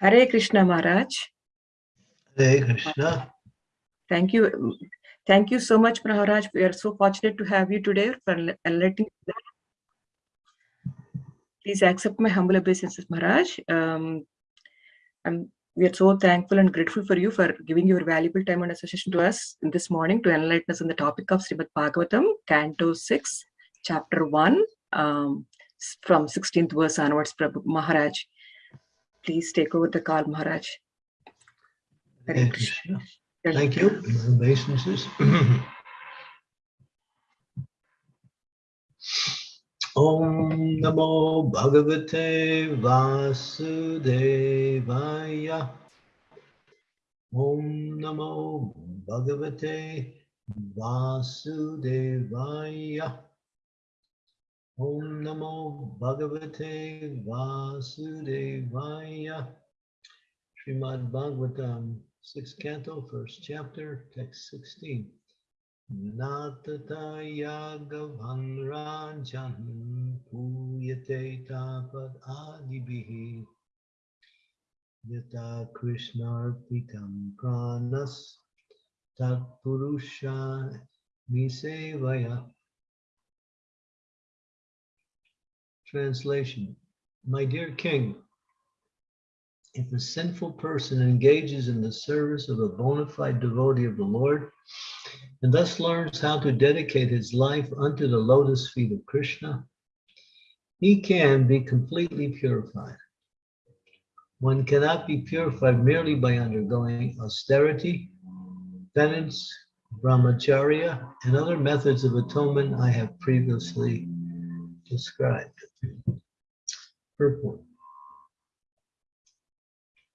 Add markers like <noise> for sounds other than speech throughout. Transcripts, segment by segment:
Hare Krishna Maharaj. Hare Krishna. Thank you. Thank you so much, Maharaj. We are so fortunate to have you today for letting. Please accept my humble obeisances, Maharaj. Um, I'm, we are so thankful and grateful for you for giving your valuable time and association to us this morning to enlighten us on the topic of Srimad Bhagavatam, Canto 6, Chapter 1, um, from 16th verse onwards, Prabhu Maharaj. Please take over the call, Maharaj. Hare Krishna. Thank you. Obeisances. <clears throat> Om Namo Bhagavate Vasudevaya. Om Namo Bhagavate Vasudevaya. Om Namo Bhagavate Vasudevaya. Srimad Bhagavatam, sixth canto, first chapter, text 16. Natata yagavan rajan puyate tapad adibihi yata krishna pitam pranas tat purusha misevaya Translation My dear king, if a sinful person engages in the service of a bona fide devotee of the Lord and thus learns how to dedicate his life unto the lotus feet of Krishna, he can be completely purified. One cannot be purified merely by undergoing austerity, penance, brahmacharya, and other methods of atonement I have previously described. Purport.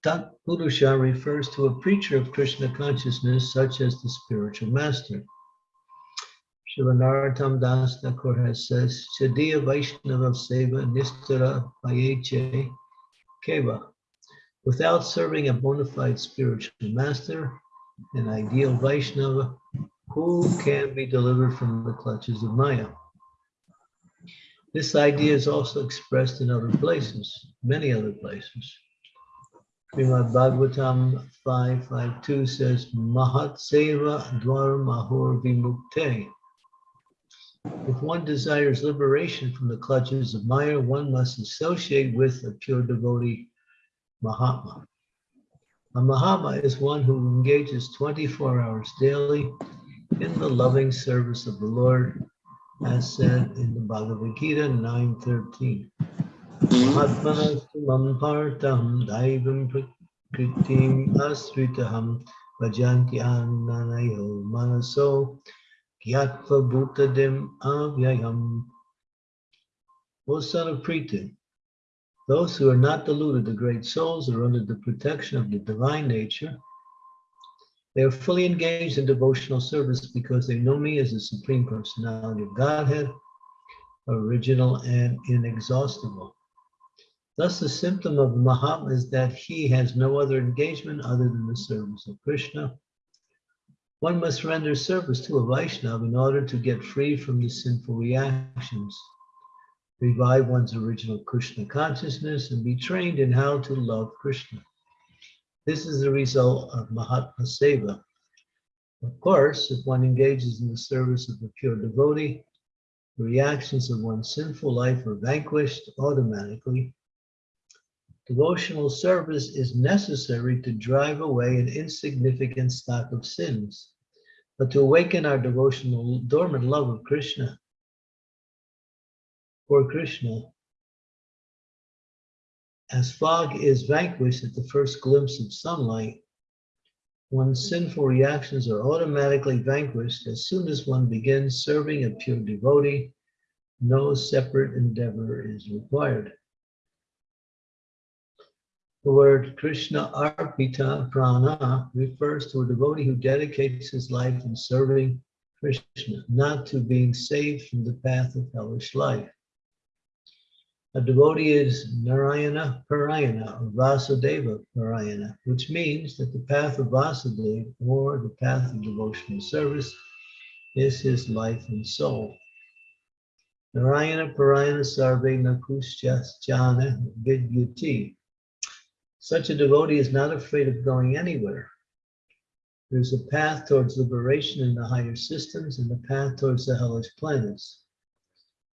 Tat Purusha refers to a preacher of Krishna consciousness, such as the spiritual master. Shivanaratam Das Thakur has says, Chadiya Vaishnava Seva Nistara Payeche Keva. Without serving a bona fide spiritual master, an ideal Vaishnava, who can be delivered from the clutches of Maya? This idea is also expressed in other places, many other places. Srimad Bhagavatam 552 says, Mahat Seva Mahur Vimukte. If one desires liberation from the clutches of Maya, one must associate with a pure devotee, Mahatma. A Mahatma is one who engages 24 hours daily in the loving service of the Lord as said in the Bhagavad Gita 9.13. Mahatmanastumam partam daivam prakritim asritaham vajanti annanayo manaso gyatva bhutadim avyayam. O son of Pritha, those who are not deluded, the great souls, are under the protection of the divine nature they are fully engaged in devotional service because they know me as the Supreme Personality of Godhead, original and inexhaustible. Thus, the symptom of Mahatma is that he has no other engagement other than the service of Krishna. One must render service to a Vaishnava in order to get free from the sinful reactions, revive one's original Krishna consciousness, and be trained in how to love Krishna. This is the result of Mahatma Seva. Of course, if one engages in the service of a pure devotee, the reactions of one's sinful life are vanquished automatically. Devotional service is necessary to drive away an insignificant stock of sins, but to awaken our devotional dormant love of Krishna, for Krishna, as fog is vanquished at the first glimpse of sunlight, one's sinful reactions are automatically vanquished as soon as one begins serving a pure devotee. No separate endeavor is required. The word Krishna Arpita Prana refers to a devotee who dedicates his life in serving Krishna, not to being saved from the path of hellish life. A devotee is Narayana Parayana or Vasudeva Parayana, which means that the path of Vasudeva or the path of devotional service is his life and soul. Narayana Parayana Sarve Nakushas Jana Vidyuti. Such a devotee is not afraid of going anywhere. There's a path towards liberation in the higher systems and a path towards the hellish planets.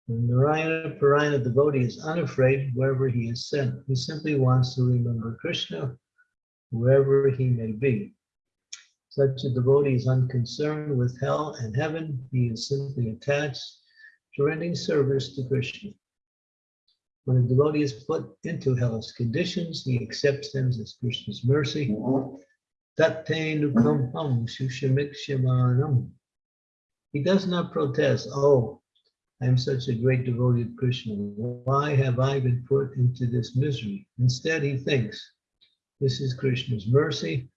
The Narayana Parayana devotee is unafraid wherever he is sent. He simply wants to remember Krishna wherever he may be. Such a devotee is unconcerned with hell and heaven. He is simply attached to rendering service to Krishna. When a devotee is put into hellish conditions, he accepts them as Krishna's mercy. He does not protest, oh, I am such a great devotee of Krishna. Why have I been put into this misery? Instead, he thinks, this is Krishna's mercy.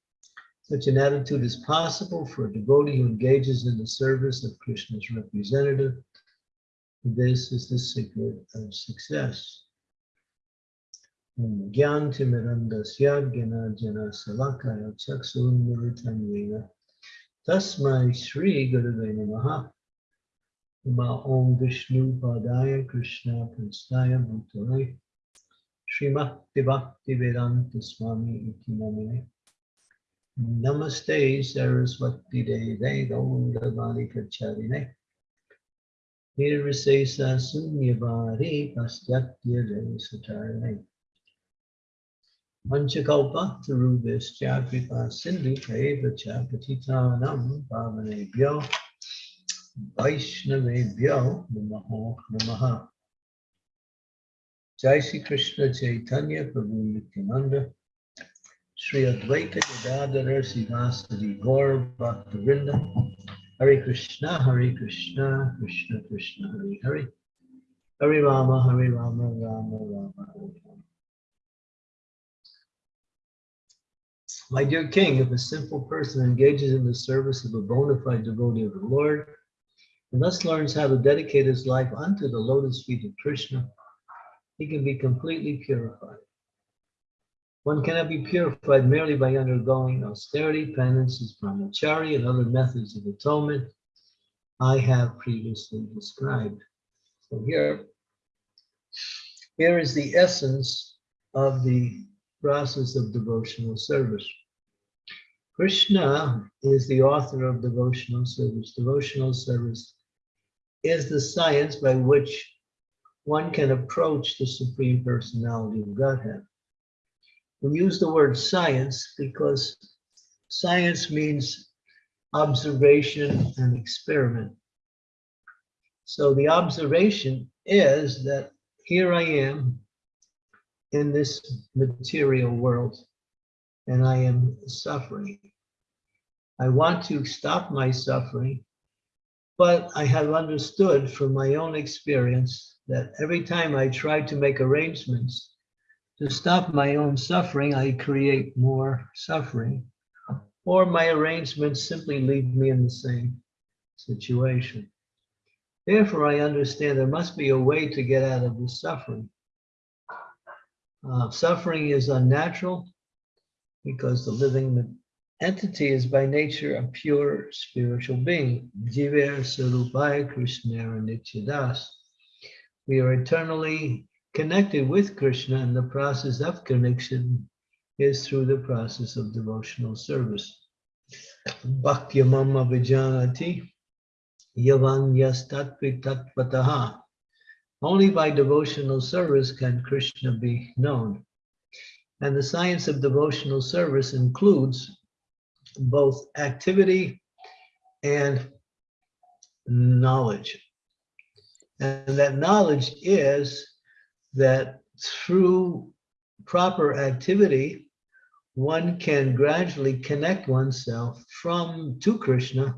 Such an attitude is possible for a devotee who engages in the service of Krishna's representative. This is the secret of success. Gyan Timirandasya Gena Jana Salakaya Chaksun Militanvena Tasmai Sri Gurave Namaha Ma Om Vishnu Padaya Krishna Prastaya Bhutale Srimati Bhakti Vedanta Swami Iti Namine Namaste Saraswati Deve Gaundavani Kacharine. Nirvisesa Sunyavari Pastyatya Jai Satarane. Panchakalpa Tarubhischa Kripa Sindhu Peva Chapatitanam Pavanebhyo Vaishnavebhyo Namaho Namaha Jai Sri Krishna Chaitanya Prabhu Nityananda Sri Advaita Gadadhara Sivasadi Gaur Bhaktavinda Hare Krishna Hare Krishna Krishna Krishna Hare Hare Rama Hare Rama Rama Rama My dear king, if a simple person engages in the service of a bona fide devotee of the Lord, and thus learns how to dedicate his life unto the lotus feet of Krishna, he can be completely purified. One cannot be purified merely by undergoing austerity, penances, brahmachari, and other methods of atonement I have previously described. So here, here is the essence of the process of devotional service. Krishna is the author of devotional service. Devotional service is the science by which one can approach the Supreme Personality of Godhead. We use the word science because science means observation and experiment. So the observation is that here I am in this material world and I am suffering. I want to stop my suffering, but I have understood from my own experience that every time I try to make arrangements to stop my own suffering, I create more suffering, or my arrangements simply leave me in the same situation. Therefore, I understand there must be a way to get out of the suffering. Uh, suffering is unnatural because the living entity is by nature a pure spiritual being. We are eternally connected with Krishna and the process of connection is through the process of devotional service. Bhakyamama Vijanati Yavan Yastatvi Tatpataha. Only by devotional service can Krishna be known. And the science of devotional service includes both activity and knowledge. And that knowledge is that through proper activity, one can gradually connect oneself from to Krishna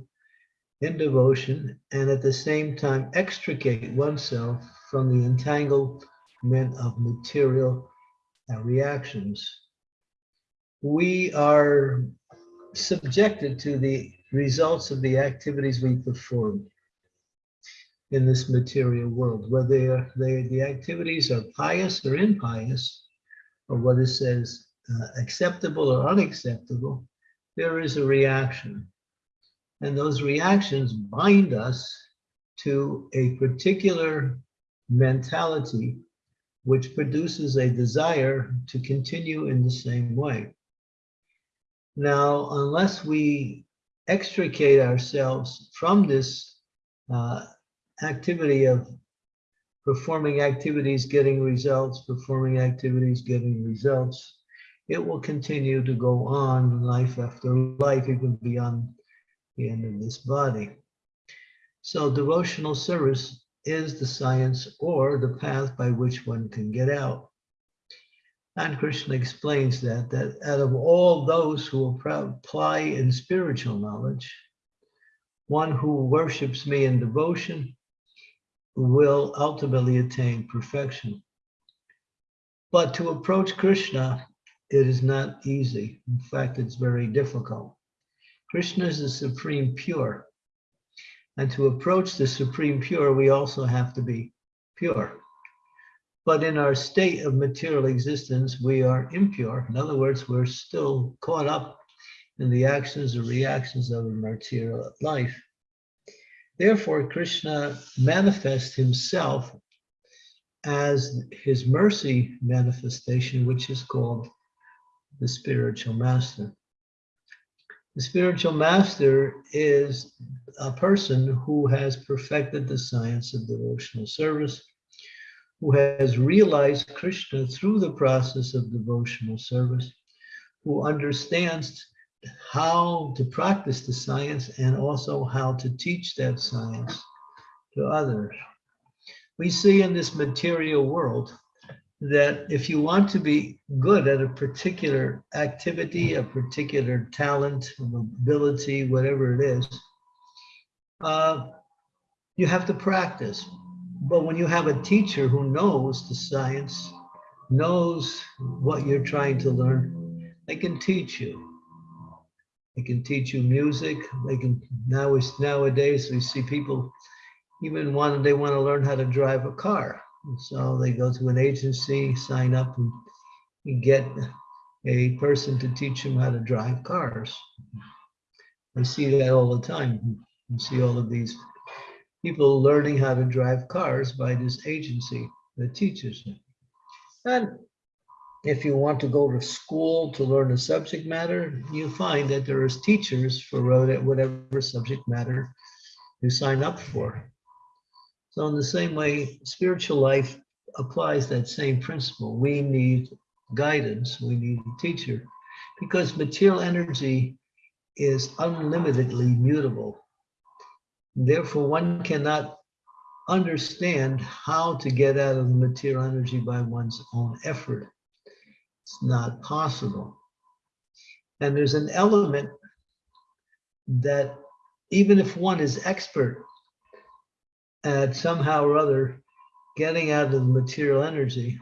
in devotion and at the same time extricate oneself from the entanglement of material reactions. We are subjected to the results of the activities we perform in this material world, whether they, the activities are pious or impious, or what it says uh, acceptable or unacceptable, there is a reaction. And those reactions bind us to a particular mentality which produces a desire to continue in the same way. Now, unless we extricate ourselves from this uh, activity of performing activities, getting results, performing activities, getting results, it will continue to go on life after life, even beyond the end of this body. So devotional service is the science or the path by which one can get out. And Krishna explains that, that out of all those who apply in spiritual knowledge, one who worships me in devotion will ultimately attain perfection. But to approach Krishna, it is not easy. In fact, it's very difficult. Krishna is the supreme pure. And to approach the supreme pure, we also have to be pure. But in our state of material existence, we are impure. In other words, we're still caught up in the actions or reactions of a material life. Therefore, Krishna manifests himself as his mercy manifestation, which is called the spiritual master. The spiritual master is a person who has perfected the science of devotional service, who has realized Krishna through the process of devotional service, who understands how to practice the science and also how to teach that science to others. We see in this material world that if you want to be good at a particular activity, a particular talent, ability, whatever it is, uh, you have to practice. But when you have a teacher who knows the science, knows what you're trying to learn, they can teach you. They can teach you music. They can now nowadays we see people even want they want to learn how to drive a car. And So they go to an agency, sign up, and get a person to teach them how to drive cars. I see that all the time. You see all of these people learning how to drive cars by this agency that teaches them. And if you want to go to school to learn a subject matter, you find that there is teachers for whatever subject matter you sign up for. So in the same way, spiritual life applies that same principle. We need guidance, we need a teacher, because material energy is unlimitedly mutable. Therefore, one cannot understand how to get out of the material energy by one's own effort. It's not possible. And there's an element that even if one is expert at somehow or other getting out of the material energy,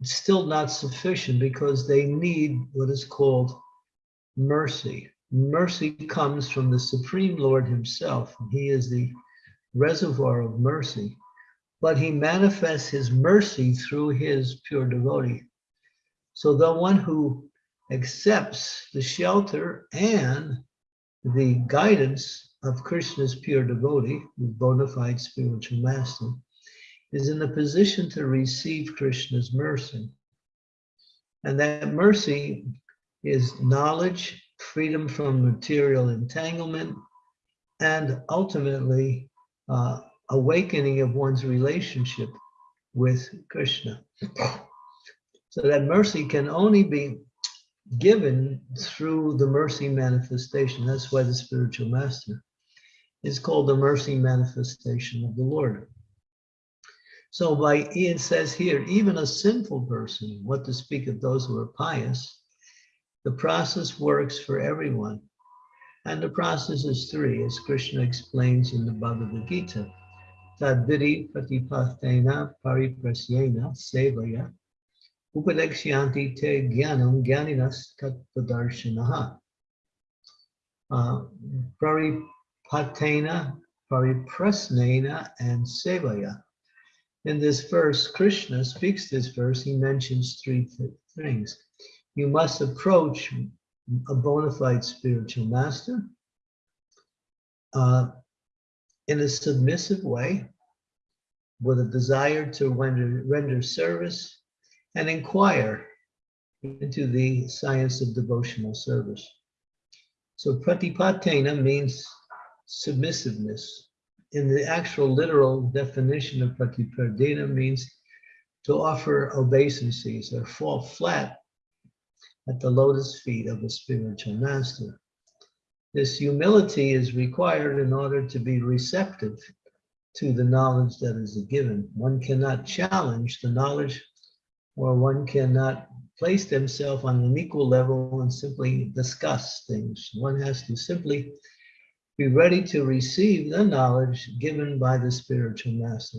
it's still not sufficient because they need what is called mercy. Mercy comes from the Supreme Lord himself. He is the reservoir of mercy, but he manifests his mercy through his pure devotee. So the one who accepts the shelter and the guidance of Krishna's pure devotee, the bona fide spiritual master, is in the position to receive Krishna's mercy. And that mercy is knowledge, freedom from material entanglement, and ultimately uh, awakening of one's relationship with Krishna. So that mercy can only be given through the mercy manifestation. That's why the spiritual master is called the mercy manifestation of the Lord. So by it says here, even a sinful person, what to speak of those who are pious, the process works for everyone. And the process is three, as Krishna explains in the Bhagavad Gita. Tadviri patipatena pariprasyena sevaya Upadekshyanti te jnanam jnaninas tattvadarshanaha. Uh, paripatena, pariprasnena, and sevaya. In this verse, Krishna speaks this verse, he mentions three th things. You must approach a bona fide spiritual master uh, in a submissive way, with a desire to render, render service and inquire into the science of devotional service. So pratipatena means submissiveness. In the actual literal definition of pratipatena means to offer obeisances or fall flat at the lotus feet of a spiritual master. This humility is required in order to be receptive to the knowledge that is given. One cannot challenge the knowledge or one cannot place themselves on an equal level and simply discuss things. One has to simply be ready to receive the knowledge given by the spiritual master.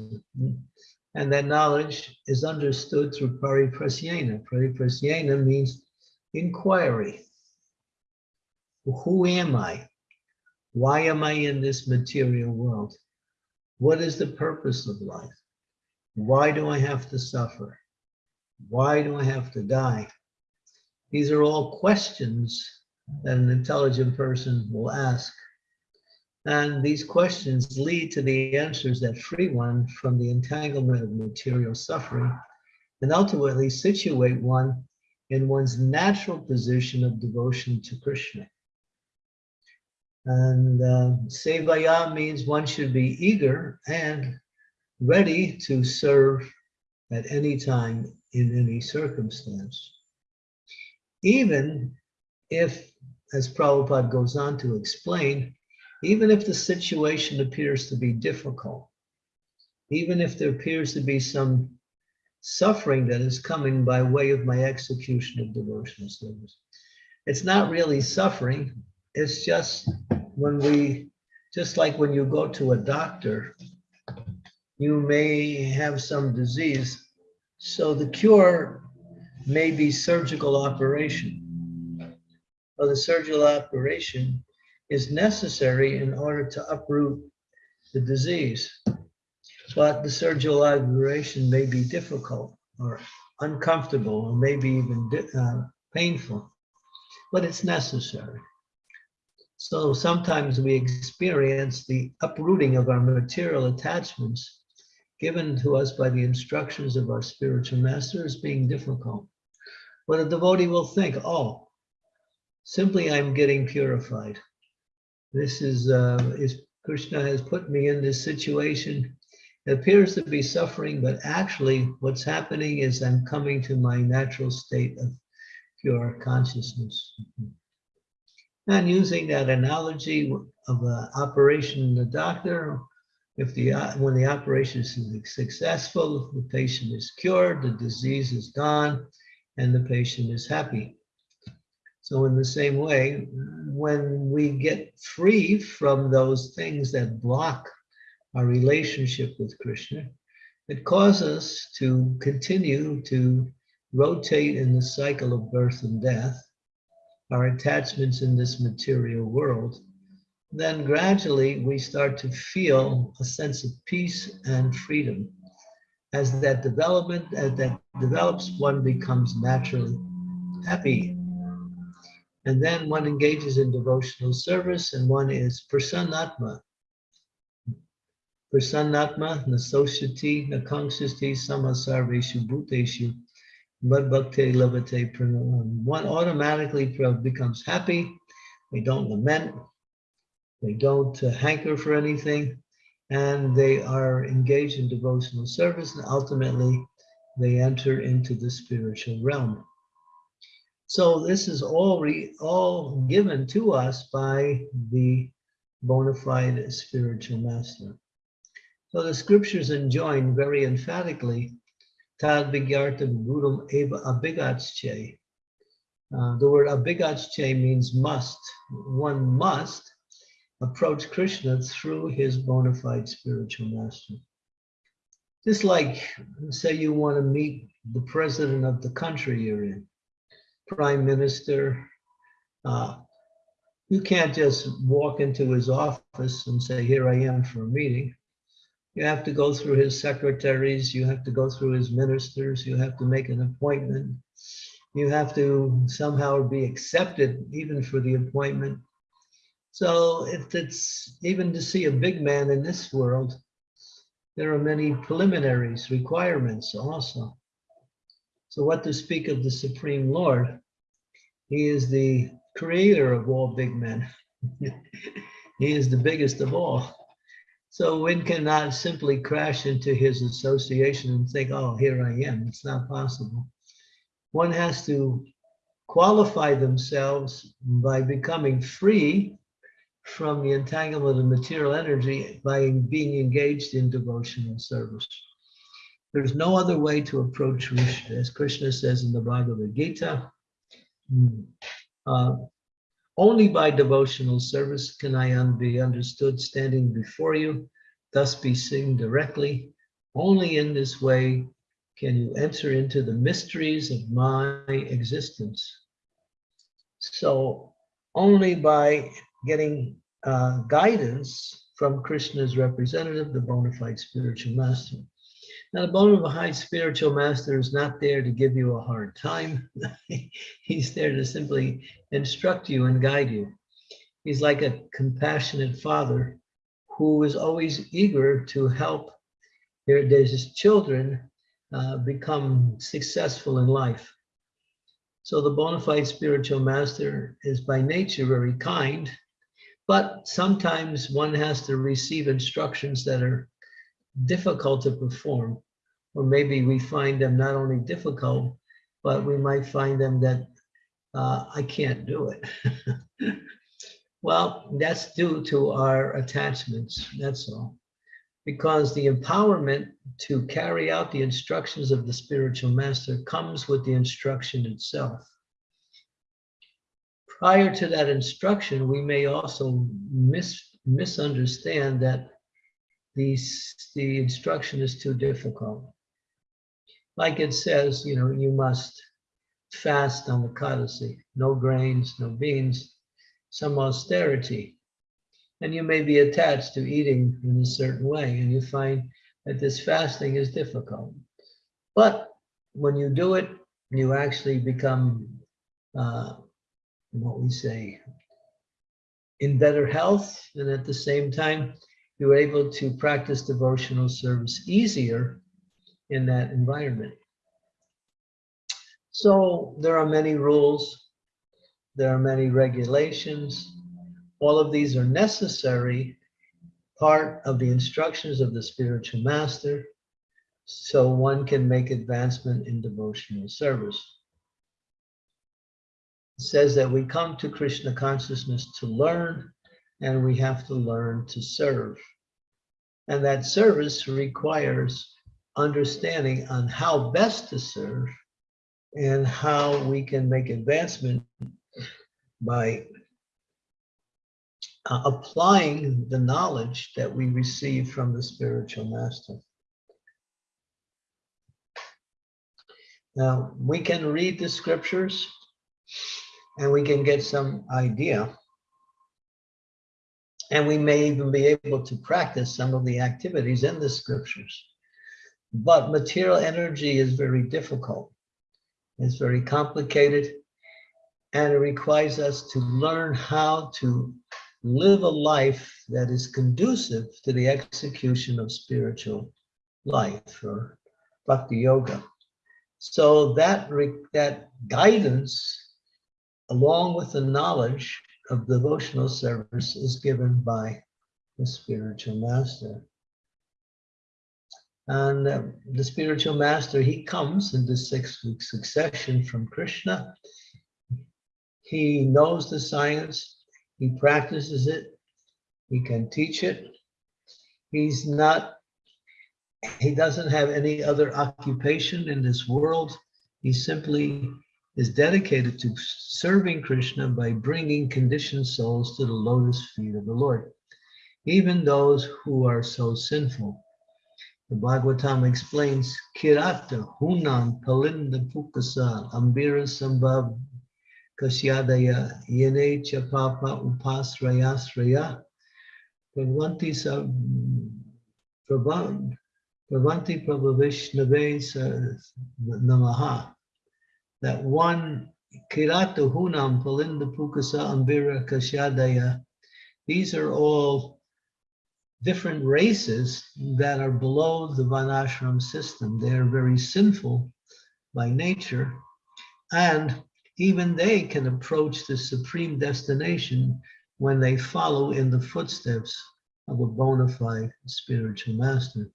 And that knowledge is understood through pariprasyena. Pariprasyena means inquiry. Who am I? Why am I in this material world? What is the purpose of life? Why do I have to suffer? Why do I have to die? These are all questions that an intelligent person will ask. And these questions lead to the answers that free one from the entanglement of material suffering and ultimately situate one in one's natural position of devotion to Krishna. And uh, sevaya means one should be eager and ready to serve at any time in any circumstance. Even if, as Prabhupada goes on to explain, even if the situation appears to be difficult, even if there appears to be some suffering that is coming by way of my execution of devotional service. It's not really suffering, it's just when we, just like when you go to a doctor, you may have some disease. So the cure may be surgical operation. Well, the surgical operation is necessary in order to uproot the disease. But the surgical operation may be difficult or uncomfortable or maybe even uh, painful, but it's necessary. So sometimes we experience the uprooting of our material attachments given to us by the instructions of our spiritual master as being difficult. But a devotee will think, oh, simply I'm getting purified. This is, uh, is Krishna has put me in this situation. Appears to be suffering, but actually what's happening is I'm coming to my natural state of pure consciousness. And using that analogy of an operation in the doctor, if the when the operation is successful, the patient is cured, the disease is gone, and the patient is happy. So in the same way, when we get free from those things that block our relationship with Krishna, it causes us to continue to rotate in the cycle of birth and death, our attachments in this material world, then gradually we start to feel a sense of peace and freedom. As that development, as that develops, one becomes naturally happy. And then one engages in devotional service and one is prasannatma. Prasannatma, nasoshati, nakangsasti, samasarveshu, bhuteshu, Madbhakti Lavate Pranam. One automatically becomes happy. They don't lament. They don't uh, hanker for anything. And they are engaged in devotional service. And ultimately, they enter into the spiritual realm. So this is all, all given to us by the bona fide spiritual master. So the scriptures enjoin very emphatically Tad Eva. Uh, the word abigatsche means must. One must approach Krishna through his bona fide spiritual master. Just like, say you want to meet the president of the country you're in, prime minister, uh, you can't just walk into his office and say, here I am for a meeting. You have to go through his secretaries, you have to go through his ministers, you have to make an appointment. You have to somehow be accepted even for the appointment. So if it's even to see a big man in this world, there are many preliminaries, requirements also. So what to speak of the Supreme Lord? He is the creator of all big men. <laughs> he is the biggest of all. So one cannot simply crash into his association and think, oh, here I am. It's not possible. One has to qualify themselves by becoming free from the entanglement of material energy by being engaged in devotional service. There's no other way to approach Krishna, as Krishna says in the Bhagavad Gita. Hmm, uh, only by devotional service can I be understood standing before you, thus be seen directly. Only in this way can you enter into the mysteries of my existence. So only by getting uh, guidance from Krishna's representative, the bona fide spiritual master. Now, the bona fide spiritual master is not there to give you a hard time. <laughs> He's there to simply instruct you and guide you. He's like a compassionate father who is always eager to help his children uh, become successful in life. So the bona fide spiritual master is by nature very kind, but sometimes one has to receive instructions that are difficult to perform, or maybe we find them not only difficult, but we might find them that uh, I can't do it. <laughs> well, that's due to our attachments, that's all. Because the empowerment to carry out the instructions of the spiritual master comes with the instruction itself prior to that instruction, we may also mis misunderstand that these, the instruction is too difficult. Like it says, you know, you must fast on the Kadasi, no grains, no beans, some austerity. And you may be attached to eating in a certain way, and you find that this fasting is difficult. But when you do it, you actually become uh, what we say, in better health, and at the same time, you're able to practice devotional service easier in that environment. So there are many rules, there are many regulations. All of these are necessary part of the instructions of the spiritual master so one can make advancement in devotional service It says that we come to Krishna consciousness to learn and we have to learn to serve. And that service requires understanding on how best to serve and how we can make advancement by uh, applying the knowledge that we receive from the spiritual master. Now, we can read the scriptures and we can get some idea. And we may even be able to practice some of the activities in the scriptures. But material energy is very difficult. It's very complicated. And it requires us to learn how to live a life that is conducive to the execution of spiritual life or bhakti yoga. So that, that guidance along with the knowledge of devotional service is given by the spiritual master. And uh, the spiritual master, he comes in the disciplic succession from Krishna. He knows the science, he practices it, he can teach it. He's not, he doesn't have any other occupation in this world. He simply is dedicated to serving Krishna by bringing conditioned souls to the lotus feet of the Lord, even those who are so sinful. The Bhagavatam explains, Kirata, Hunan, Palinda Pukasa, Ambira Sambhav, Kasyadaya, Yene Chapapa Upasrayasraya, Pravanti Pravanti Prabhavishnave Namaha that one Kirata Hunam Palinda Pukasa Ambira Kashyadaya, these are all different races that are below the Varnashram system. They are very sinful by nature, and even they can approach the supreme destination when they follow in the footsteps of a bona fide spiritual master.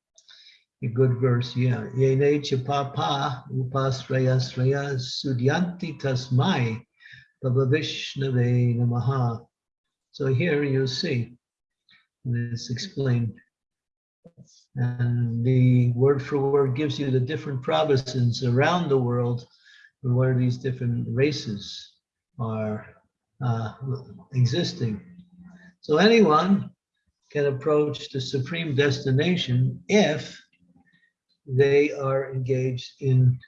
A good verse, yeah. Yene papa upasraya sraya sudyanti tasmai Vishnave namaha. So here you see, this explained. And the word for word gives you the different provinces around the world where these different races are uh, existing. So anyone can approach the supreme destination if they are engaged in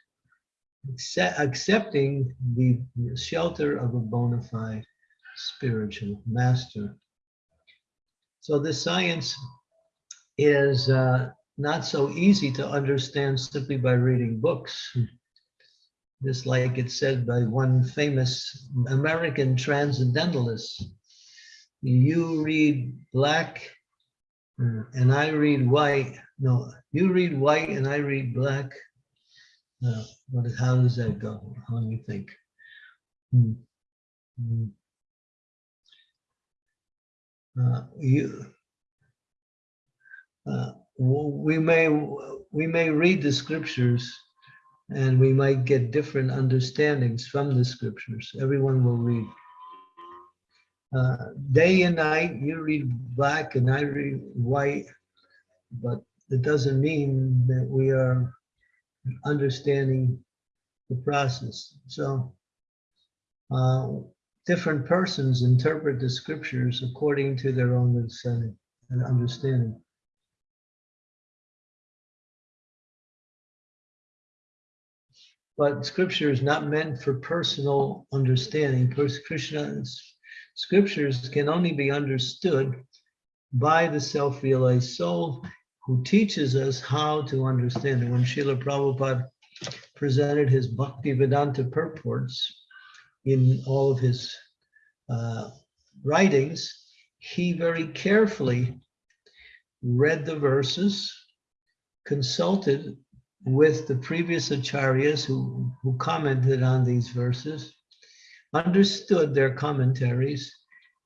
accepting the shelter of a bona fide spiritual master. So this science is uh, not so easy to understand simply by reading books. Just like it's said by one famous American transcendentalist, you read black uh, and I read white. No, you read white and I read black. Uh, what, how does that go? How do you think? Hmm. Hmm. Uh, you, uh, we may we may read the scriptures and we might get different understandings from the scriptures. Everyone will read. Uh, day and night, you read black and I read white, but it doesn't mean that we are understanding the process. So uh, different persons interpret the scriptures according to their own understanding. But scripture is not meant for personal understanding. Krishna's scriptures can only be understood by the self-realized soul who teaches us how to understand it. When Srila Prabhupada presented his Bhakti Vedanta purports in all of his uh, writings, he very carefully read the verses, consulted with the previous acharyas who, who commented on these verses, understood their commentaries,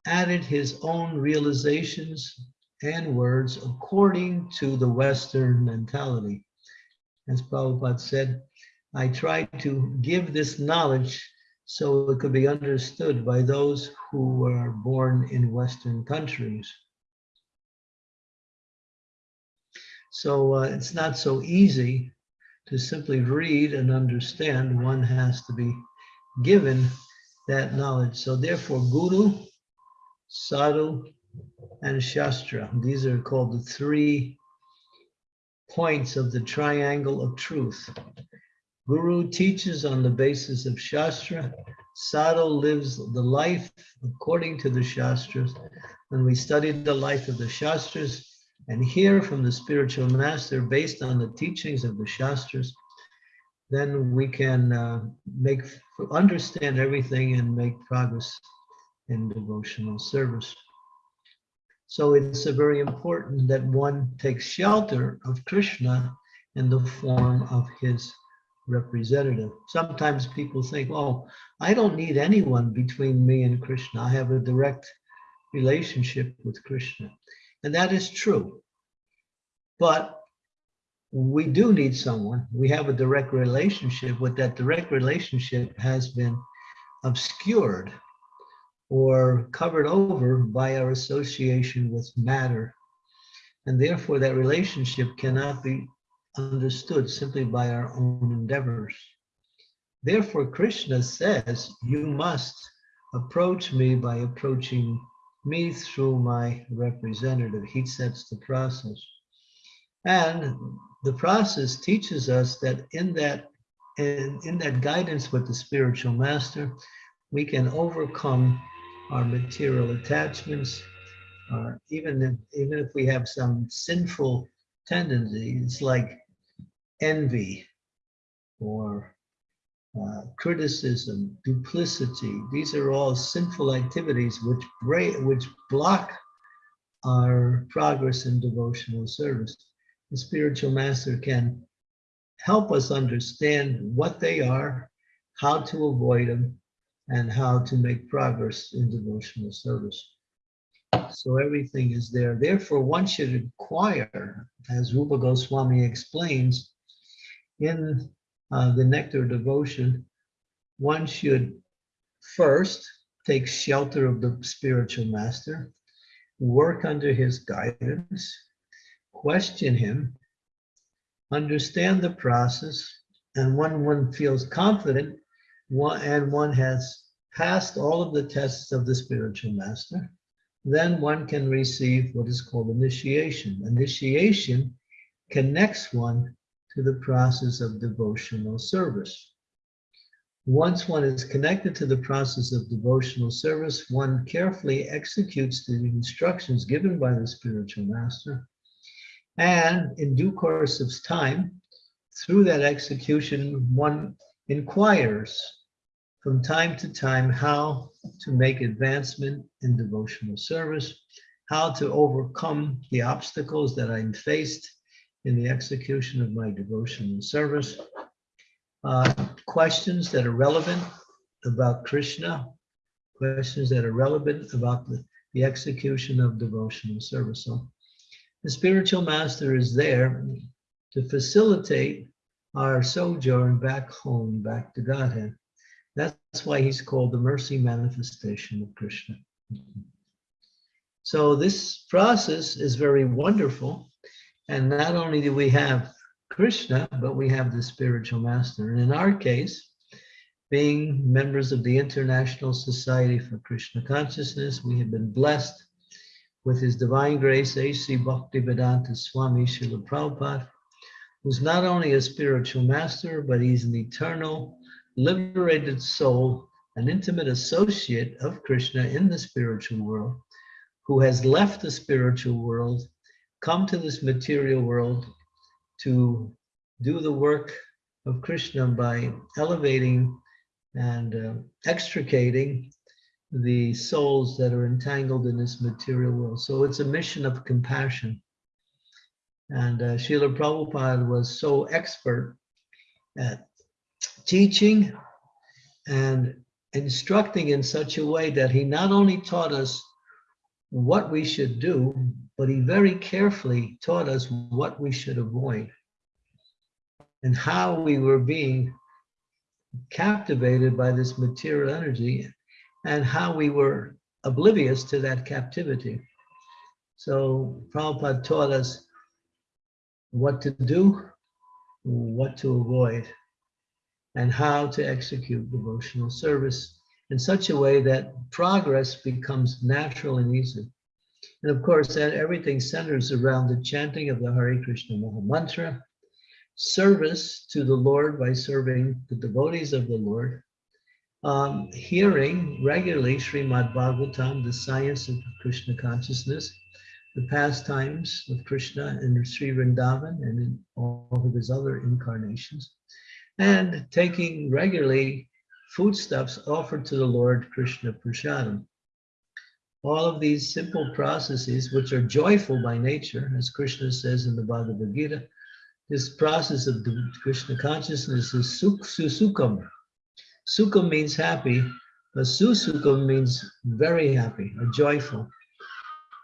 added his own realizations and words according to the Western mentality. As Prabhupada said, I try to give this knowledge so it could be understood by those who were born in Western countries. So uh, it's not so easy to simply read and understand. One has to be given that knowledge. So therefore, Guru, Sadhu, and Shastra. These are called the three points of the triangle of truth. Guru teaches on the basis of Shastra. Sadhu lives the life according to the Shastras. When we study the life of the Shastras and hear from the spiritual master based on the teachings of the Shastras, then we can uh, make understand everything and make progress in devotional service. So it's very important that one takes shelter of Krishna in the form of his representative. Sometimes people think, oh, I don't need anyone between me and Krishna. I have a direct relationship with Krishna. And that is true. But we do need someone. We have a direct relationship, but that direct relationship has been obscured or covered over by our association with matter. And therefore that relationship cannot be understood simply by our own endeavors. Therefore, Krishna says, you must approach me by approaching me through my representative. He sets the process. And the process teaches us that in that in, in that guidance with the spiritual master, we can overcome our material attachments, uh, even if, even if we have some sinful tendencies like envy or uh, criticism, duplicity. These are all sinful activities which break, which block our progress in devotional service. The spiritual master can help us understand what they are, how to avoid them, and how to make progress in devotional service. So everything is there. Therefore, one should inquire, as Rupa Goswami explains, in uh, the Nectar Devotion, one should first take shelter of the spiritual master, work under his guidance, question him, understand the process, and when one feels confident one, and one has passed all of the tests of the spiritual master, then one can receive what is called initiation. Initiation connects one to the process of devotional service. Once one is connected to the process of devotional service, one carefully executes the instructions given by the spiritual master. And in due course of time, through that execution, one inquires from time to time how to make advancement in devotional service, how to overcome the obstacles that I'm faced in the execution of my devotional service, uh, questions that are relevant about Krishna, questions that are relevant about the, the execution of devotional service. So the spiritual master is there to facilitate our sojourn back home, back to Godhead. That's why he's called the mercy manifestation of Krishna. So this process is very wonderful. And not only do we have Krishna, but we have the spiritual master. And in our case, being members of the International Society for Krishna Consciousness, we have been blessed with His Divine Grace, A.C. Bhaktivedanta Swami Srila Prabhupada, who's not only a spiritual master, but he's an eternal, liberated soul, an intimate associate of Krishna in the spiritual world, who has left the spiritual world, come to this material world, to do the work of Krishna by elevating and uh, extricating the souls that are entangled in this material world. So it's a mission of compassion. And uh, Srila Prabhupada was so expert at teaching and instructing in such a way that he not only taught us what we should do, but he very carefully taught us what we should avoid and how we were being captivated by this material energy and how we were oblivious to that captivity. So Prabhupada taught us what to do, what to avoid, and how to execute devotional service in such a way that progress becomes natural and easy. And of course, that everything centers around the chanting of the Hare Krishna Maha Mantra, service to the Lord by serving the devotees of the Lord, um, hearing regularly Srimad Bhagavatam, the science of Krishna consciousness, the pastimes of Krishna in Sri Vrindavan and in all of his other incarnations, and taking regularly foodstuffs offered to the Lord Krishna Prasadam all of these simple processes, which are joyful by nature, as Krishna says in the Bhagavad Gita, this process of Krishna consciousness is suk susukam. Sukham means happy, but susukam means very happy or joyful.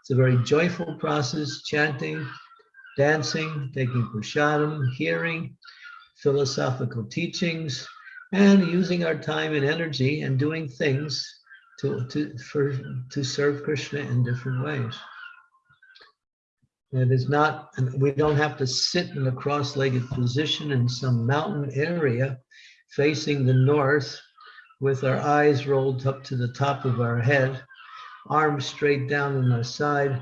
It's a very joyful process, chanting, dancing, taking prasadam, hearing philosophical teachings, and using our time and energy and doing things to, to, for, to serve Krishna in different ways. It is not, we don't have to sit in a cross-legged position in some mountain area facing the north with our eyes rolled up to the top of our head, arms straight down on our side,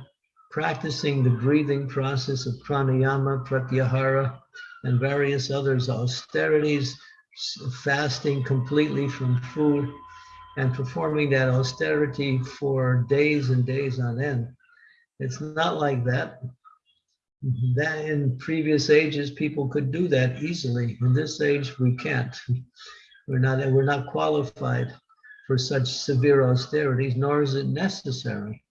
practicing the breathing process of pranayama, pratyahara, and various others, austerities, fasting completely from food, and performing that austerity for days and days on end. It's not like that. That in previous ages, people could do that easily. In this age, we can't. We're not, we're not qualified for such severe austerities, nor is it necessary.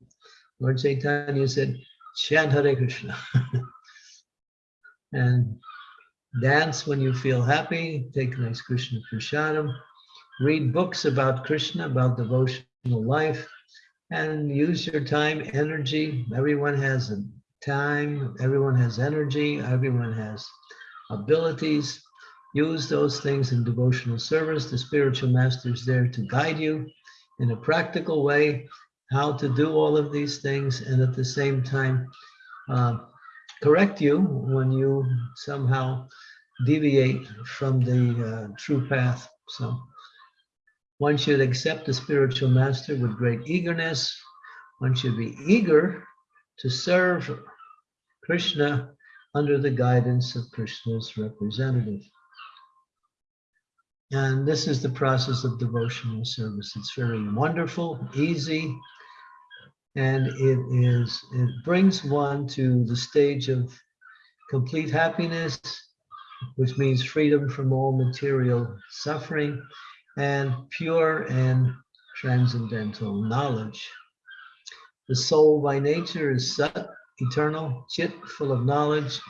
Lord Chaitanya said, chant Hare Krishna. <laughs> and dance when you feel happy, take nice Krishna prasadam, read books about Krishna, about devotional life, and use your time, energy. Everyone has time, everyone has energy, everyone has abilities. Use those things in devotional service. The spiritual master is there to guide you in a practical way how to do all of these things and at the same time uh, correct you when you somehow deviate from the uh, true path. So one should accept the spiritual master with great eagerness. One should be eager to serve Krishna under the guidance of Krishna's representative. And this is the process of devotional service. It's very wonderful, easy, and it is it brings one to the stage of complete happiness, which means freedom from all material suffering and pure and transcendental knowledge. The soul by nature is Sat, eternal, Chit, full of knowledge,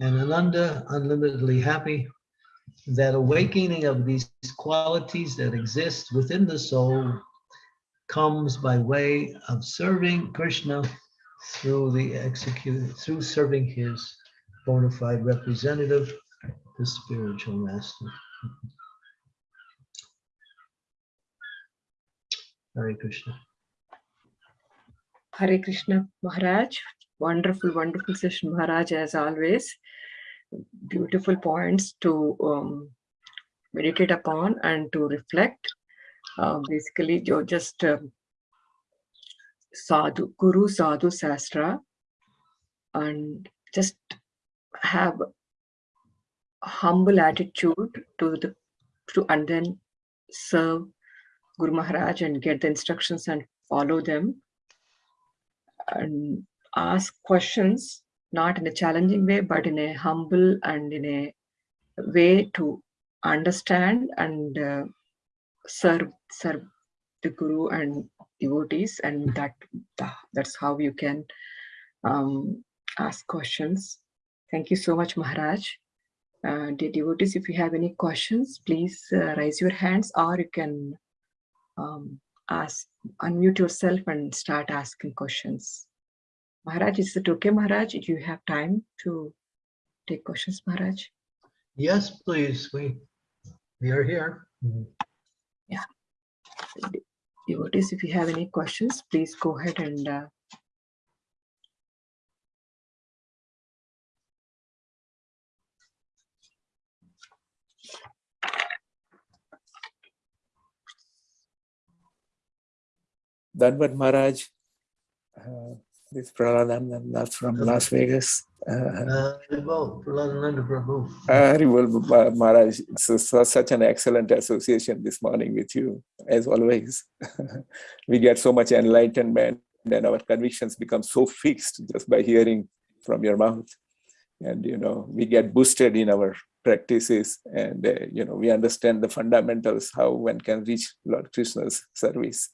and Ananda, unlimitedly happy. That awakening of these qualities that exist within the soul comes by way of serving Krishna through the execute through serving his bona fide representative, the spiritual master. Hare Krishna. Hare Krishna Maharaj. Wonderful, wonderful session, Maharaj, as always. Beautiful points to um, meditate upon and to reflect. Uh, basically, you're just um, sadhu, guru sadhu sastra, and just have humble attitude to the to and then serve Guru Maharaj and get the instructions and follow them. And ask questions not in a challenging way but in a humble and in a way to understand and uh, serve serve the guru and devotees and that that's how you can um, ask questions. Thank you so much maharaj. Uh, dear devotees if you have any questions please uh, raise your hands or you can um, ask unmute yourself and start asking questions. Maharaj is it okay maharaj? Do you have time to take questions maharaj? Yes, please. We we are here. Devotees, if you have any questions, please go ahead and uh, Maharaj, uh, this Praladam from Las Vegas. Uh, Prahladananda Prabhu. Ma- Maharaj, it's a- su- such an excellent association this morning with you, as always. <laughs> we get so much enlightenment and our convictions become so fixed just by hearing from your mouth. And, you know, we get boosted in our practices and, uh, you know, we understand the fundamentals, how one can reach Lord Krishna's service.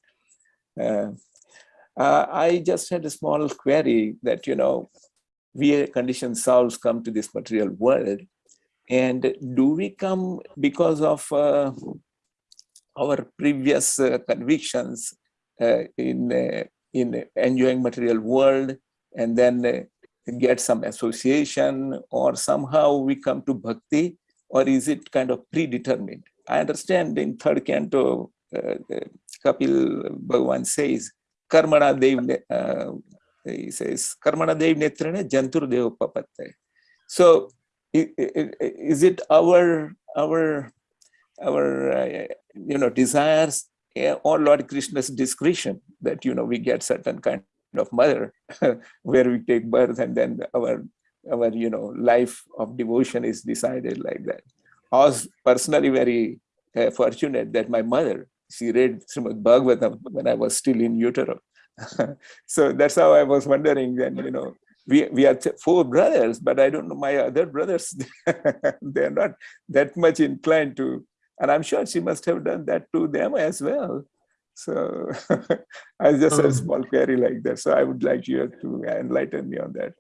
Uh, uh, I just had a small query that, you know, we conditioned souls come to this material world. And do we come because of uh, our previous uh, convictions uh, in, uh, in enjoying material world and then uh, get some association or somehow we come to bhakti or is it kind of predetermined? I understand in third canto, Kapil Bhagavan says, Karmana Dev, uh, he says, Karmana Dev Netrane Jantur Dev Papatte. So is it our, our, our, uh, you know, desires eh, or Lord Krishna's discretion that, you know, we get certain kind of mother <laughs> where we take birth and then our, our, you know, life of devotion is decided like that. I was personally very uh, fortunate that my mother, she read Srimad Bhagavatam when I was still in utero. <laughs> so that's how I was wondering then, you know, we, we are four brothers, but I don't know my other brothers, <laughs> they're not that much inclined to, and I'm sure she must have done that to them as well. So <laughs> I just have a Um, small query like that. So I would like you to enlighten me on that.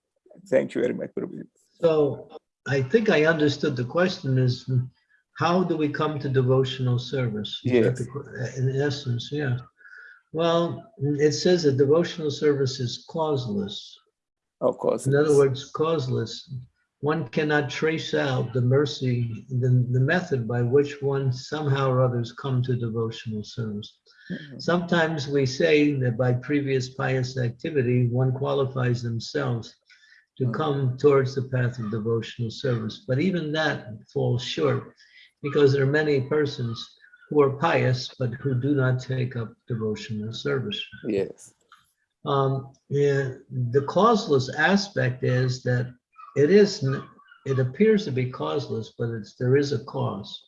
Thank you very much, Prabhu. So I think I understood the question is, how do we come to devotional service? Yes. In essence, yeah. Well, it says that devotional service is causeless. Of course. In other words, causeless. One cannot trace out the mercy, the, the method by which one somehow or others come to devotional service. Mhm. Sometimes we say that by previous pious activity, one qualifies themselves to Mm. come towards the path of devotional service. But even that falls short because there are many persons who are pious but who do not take up devotional service. Yes. Um, the causeless aspect is that it is, it appears to be causeless, but it's, there is a cause.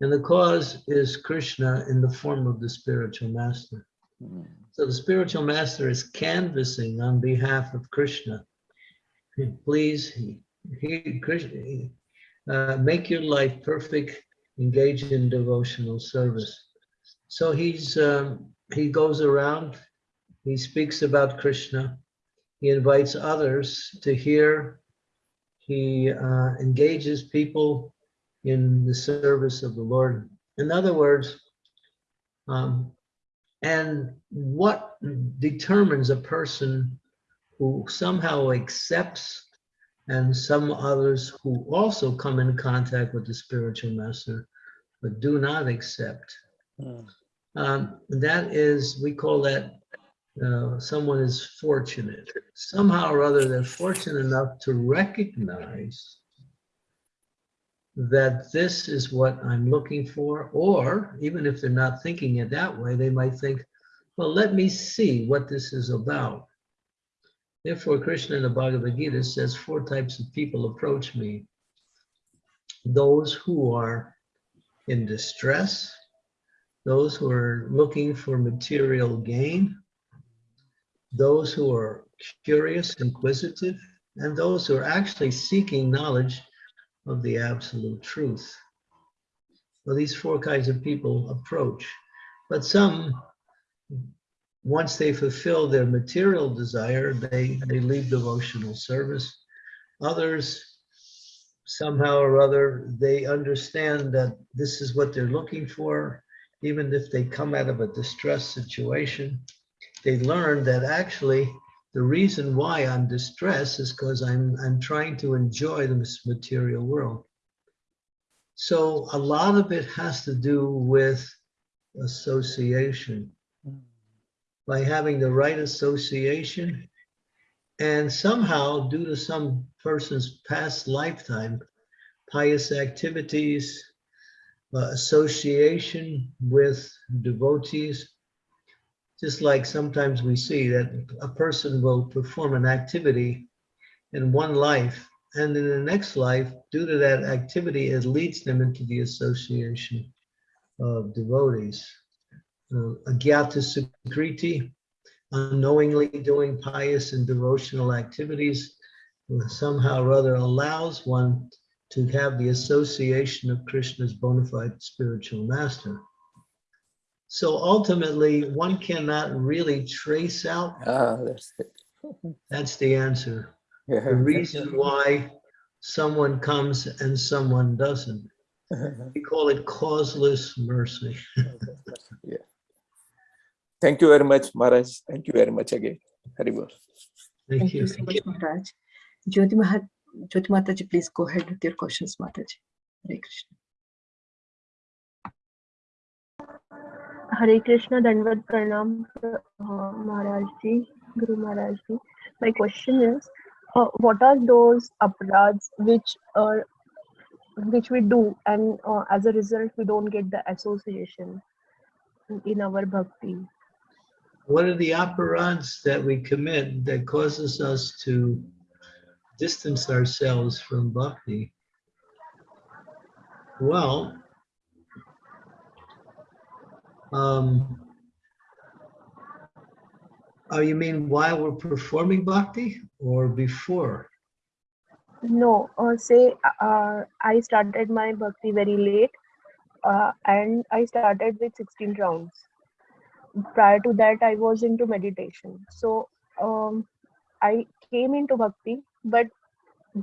And the cause is Krishna in the form of the spiritual master. Mm. So the spiritual master is canvassing on behalf of Krishna. Please, he, he, Krishna, uh, make your life perfect, engage in devotional service. So he's, um, he goes around, he speaks about Krishna, he invites others to hear, he uh, engages people in the service of the Lord. In other words, um, and what determines a person who somehow accepts and some others who also come in contact with the spiritual master but do not accept? Mm. Um, that is, we call that uh, someone is fortunate. Somehow or other, they're fortunate enough to recognize that this is what I'm looking for, or even if they're not thinking it that way, they might think, well, let me see what this is about. Therefore, Krishna in the Bhagavad Gita says four types of people approach me. Those who are in distress, those who are looking for material gain, those who are curious, inquisitive, and those who are actually seeking knowledge of the absolute truth. Well, these four kinds of people approach, but some, once they fulfill their material desire, they, they leave devotional service. Others, somehow or other, they understand that this is what they're looking for, even if they come out of a distressed situation. They learn that actually the reason why I'm distressed is because I'm, I'm trying to enjoy this material world. So a lot of it has to do with association. By having the right association, and somehow, due to some person's past lifetime, pious activities, uh, association with devotees, just like sometimes we see that a person will perform an activity in one life, and in the next life, due to that activity, it leads them into the association of devotees. Uh, Agyata Sukriti, unknowingly doing pious and devotional activities, somehow or other allows one to have the association of Krishna's bona fide spiritual master. So ultimately, one cannot really trace out, Ah, that's it. <laughs> that's the answer, the reason why someone comes and someone doesn't. <laughs> We call it causeless mercy. <laughs> yeah. Thank you very much, Maharaj. Thank you very much again. Haribol. Thank Thank you. you so much, Maharaj. Jyoti Mahat, Jyoti Mataji, please go ahead with your questions, Mataji. Hare Krishna. Hare Krishna, Dandavat Pranam, uh, Maharaj Ji, Guru Maharaj Ji. My question is, uh, what are those aparadhs which are which we do and uh, as a result we don't get the association in our bhakti? What are the aparadhs that we commit that causes us to distance ourselves from bhakti? Well, um, oh, you mean while we're performing bhakti or before? No, uh, say uh, I started my bhakti very late uh, and I started with 16 rounds. Prior to that i was into meditation. So um, i came into bhakti but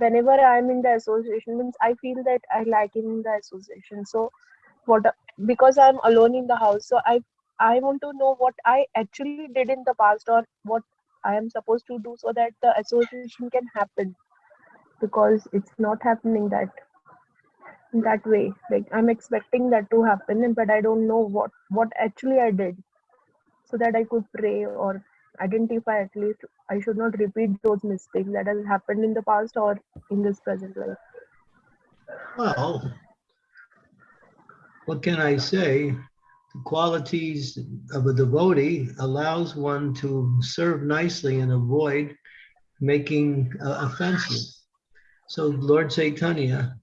whenever i'm in the association means i feel that i like in the association. So what because i'm alone in the house so i i want to know what i actually did in the past or what i am supposed to do so that the association can happen. Because it's not happening that that way. Like i'm expecting that to happen but i don't know what what actually i did so that i could pray or identify at least i should not repeat those mistakes that has happened in the past or in this present life Well, what can I say? The qualities of a devotee allows one to serve nicely and avoid making uh, offenses. So Lord Chaitanya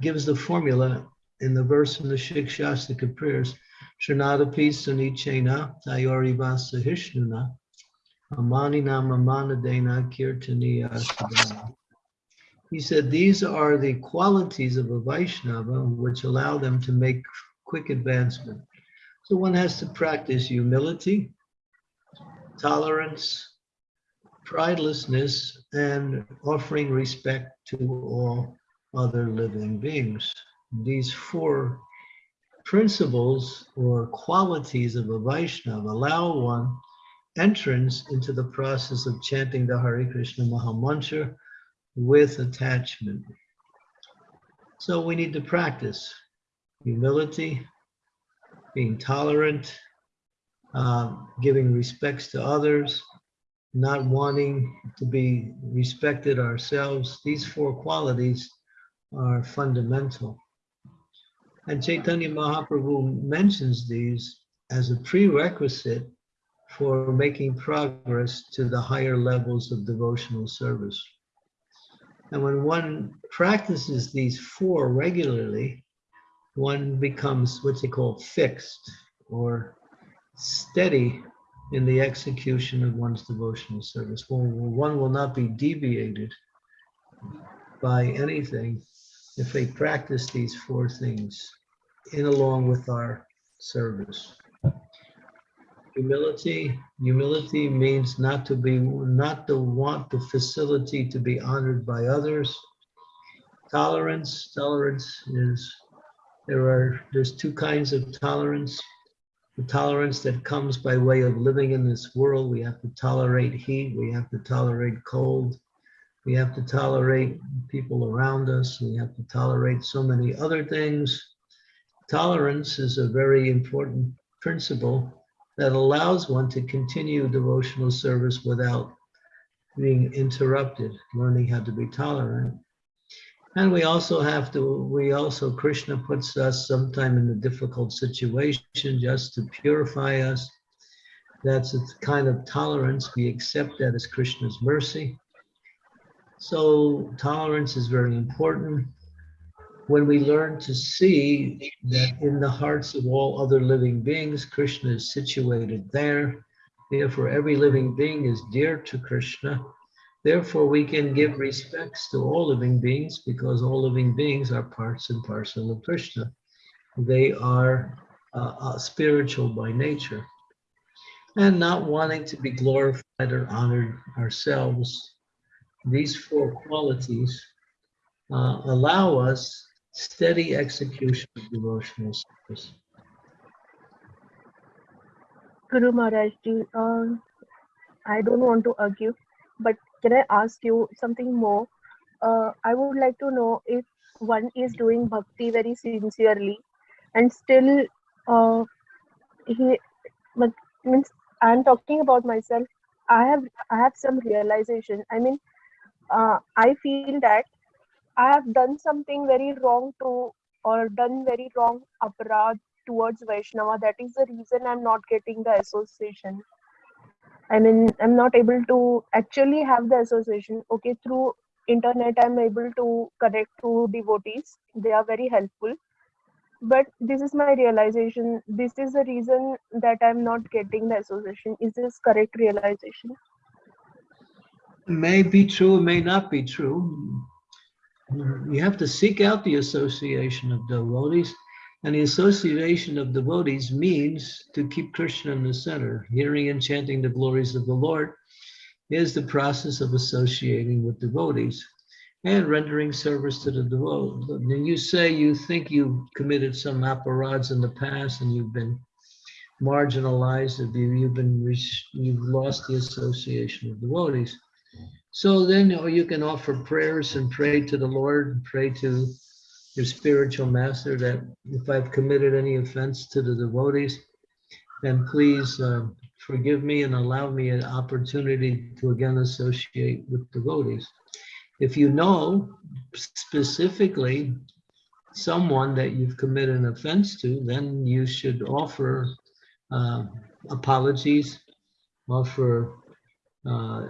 gives the formula in the verse from the Shikshashtaka prayers, Sunichena Tayorivasa Sahishnuna Amani Namanadena Kirtaniya. He said these are the qualities of a Vaishnava which allow them to make quick advancement. So one has to practice humility, tolerance, pridelessness, and offering respect to all other living beings. These four principles or qualities of a Vaishnava allow one entrance into the process of chanting the Hare Krishna Maha Mantra with attachment. So we need to practice humility, being tolerant, uh, giving respects to others, not wanting to be respected ourselves. These four qualities are fundamental. And Chaitanya Mahaprabhu mentions these as a prerequisite for making progress to the higher levels of devotional service. And when one practices these four regularly, one becomes what they call fixed or steady in the execution of one's devotional service. One, one will not be deviated by anything if they practice these four things in along with our service. Humility, humility means not to be, not to want the facility to be honored by others. Tolerance, tolerance is, there are, there's two kinds of tolerance. The tolerance that comes by way of living in this world, we have to tolerate heat, we have to tolerate cold, we have to tolerate people around us, we have to tolerate so many other things. Tolerance is a very important principle that allows one to continue devotional service without being interrupted, learning how to be tolerant. And we also have to, we also, Krishna puts us sometime in a difficult situation just to purify us. That's a kind of tolerance. We accept that as Krishna's mercy. So tolerance is very important. When we learn to see that in the hearts of all other living beings, Krishna is situated there. Therefore, every living being is dear to Krishna. Therefore, we can give respects to all living beings because all living beings are parts and parcel of Krishna. They are uh, uh, spiritual by nature. And not wanting to be glorified or honored ourselves, these four qualities uh, allow us steady execution of devotional service. Guru Maharaj um, I don't want to argue, but can I ask you something more? Uh, I would like to know if one is doing bhakti very sincerely and still uh, he means I'm talking about myself. I have I have some realization. I mean, uh, I feel that I have done something very wrong to or done very wrong aparad towards Vaishnava. That is the reason I'm not getting the association. I mean, I'm not able to actually have the association. Okay, through internet, I'm able to connect to devotees. They are very helpful. But this is my realization. This is the reason that I'm not getting the association. Is this correct realization? May be true, may not be true. Mm-hmm. You have to seek out the association of devotees. And the association of devotees means to keep Krishna in the center. Hearing and chanting the glories of the Lord is the process of associating with devotees and rendering service to the devotees. And you say you think you've committed some aparads in the past and you've been marginalized, you, you've been, you've lost the association of devotees. So then, you can offer prayers and pray to the Lord, pray to your spiritual master that if I've committed any offense to the devotees, then please uh, forgive me and allow me an opportunity to again associate with devotees. If you know specifically someone that you've committed an offense to, then you should offer uh, apologies, offer uh,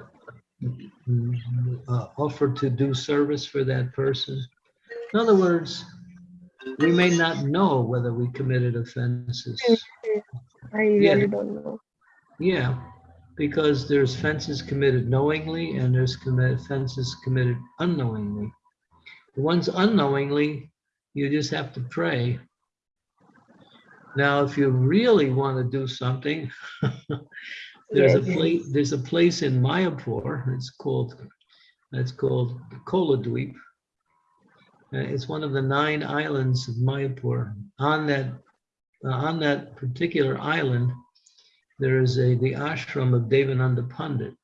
uh, offer to do service for that person. In other words, we may not know whether we committed offenses. I Yeah. really don't know. Yeah, because there's offenses committed knowingly and there's commit offenses committed unknowingly. The ones unknowingly, you just have to pray. Now, if you really want to do something, <laughs> there's a place, there's a place in Mayapur, it's called, it's called Koladweep. Uh, It's one of the nine islands of Mayapur. On that, uh, on that particular island, there is a, the ashram of Devananda Pandit.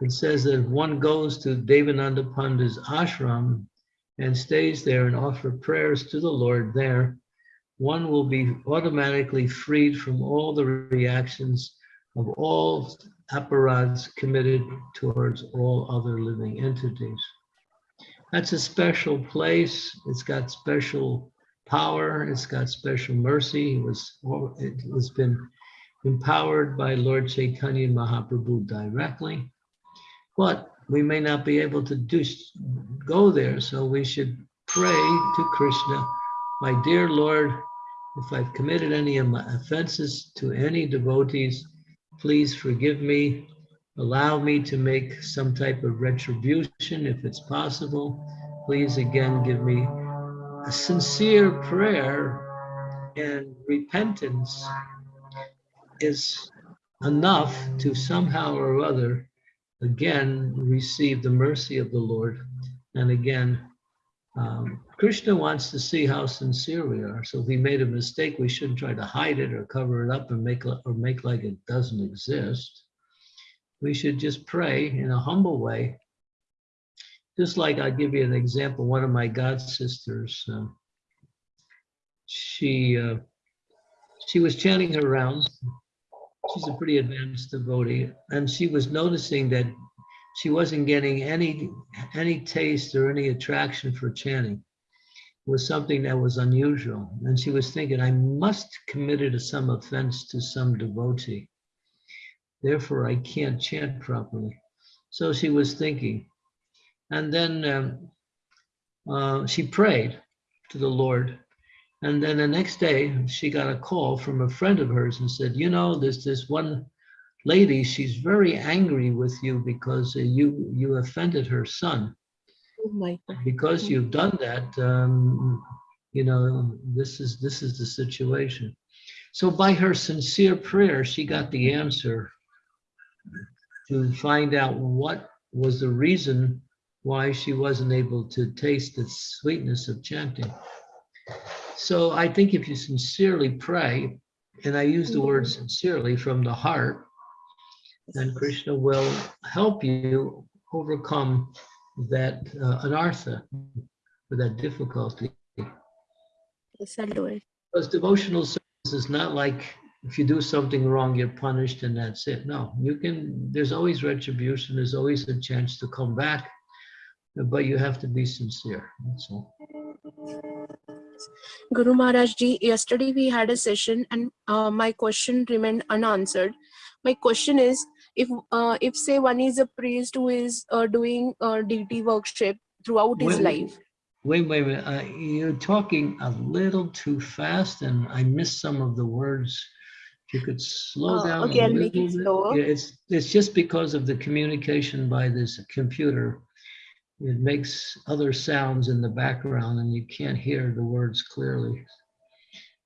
It says that if one goes to Devananda Pandit's ashram and stays there and offer prayers to the Lord there, one will be automatically freed from all the reactions of all aparadhs committed towards all other living entities. That's a special place. It's got special power. It's got special mercy. It was, it has been empowered by Lord Chaitanya Mahaprabhu directly. But we may not be able to do go there, so we should pray to Krishna, my dear Lord, if I've committed any of my offenses to any devotees, please forgive me. Allow me to make some type of retribution if it's possible. Please again give me a sincere prayer and repentance is enough to somehow or other again receive the mercy of the Lord. And again, um, Krishna wants to see how sincere we are. So if we made a mistake, we shouldn't try to hide it or cover it up and make or make like it doesn't exist. We should just pray in a humble way. Just like I'll give you an example. One of my god sisters, um, she uh, she was chanting her rounds. She's a pretty advanced devotee, and she was noticing that she wasn't getting any any taste or any attraction for chanting. It was something that was unusual, and she was thinking, "I must committed some offense to some devotee. Therefore, I can't chant properly." So she was thinking, and then um, uh, she prayed to the Lord. And then the next day, she got a call from a friend of hers and said, "You know, there's this one lady. She's very angry with you because uh, you you offended her son. Oh. Because you've done that, um, you know, this is this is the situation." So by her sincere prayer, she got the answer to find out what was the reason why she wasn't able to taste the sweetness of chanting. So I think if you sincerely pray, and I use the word sincerely from the heart, then Krishna will help you overcome that uh, anartha, or that difficulty. Yes, I'll do it. Because devotional service is not like if you do something wrong, you're punished and that's it. No, you can, there's always retribution, there's always a chance to come back, but you have to be sincere, that's all. Guru Maharaj ji, yesterday we had a session and uh, my question remained unanswered. My question is, if uh, if say one is a priest who is uh, doing uh, deity worship throughout his Wait, life, Wait, wait, wait, uh, you're talking a little too fast and I missed some of the words. If you could slow Uh, down. a okay, I'll make it little bit. slower. Yeah, It's, it's just because of the communication by this computer. It makes other sounds in the background and you can't hear the words clearly.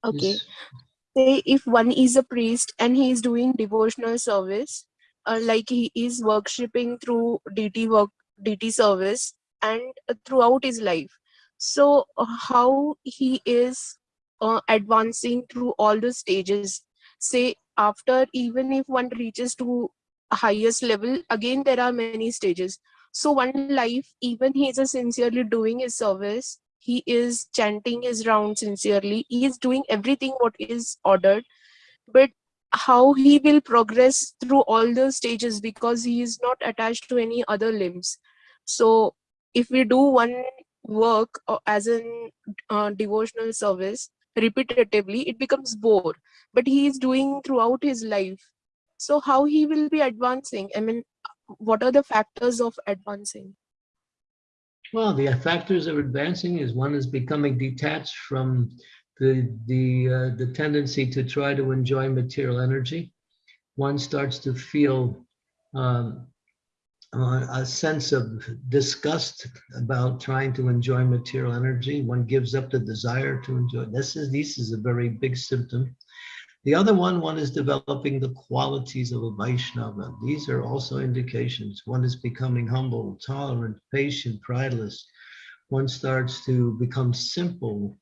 Okay. Say if one is a priest and he is doing devotional service, uh, like he is worshipping through deity work, deity service, and throughout his life. So uh, how he is uh, advancing through all the stages. Say after even if one reaches to highest level, again there are many stages. So one life, even he is sincerely doing his service, he is chanting his round sincerely he is doing everything what is ordered but how he will progress through all the stages because he is not attached to any other limbs. So if we do one work uh, as an uh, devotional service repetitively it becomes bore. But he is doing throughout his life. So how he will be advancing? I mean what are the factors of advancing? Well, the factors of advancing is one is becoming detached from the the uh, the tendency to try to enjoy material energy. One starts to feel um, uh, a sense of disgust about trying to enjoy material energy. One gives up the desire to enjoy. This is this is a very big symptom. The other one, one is developing the qualities of a Vaishnava. These are also indications. One is becoming humble, tolerant, patient, prideless. One starts to become simple.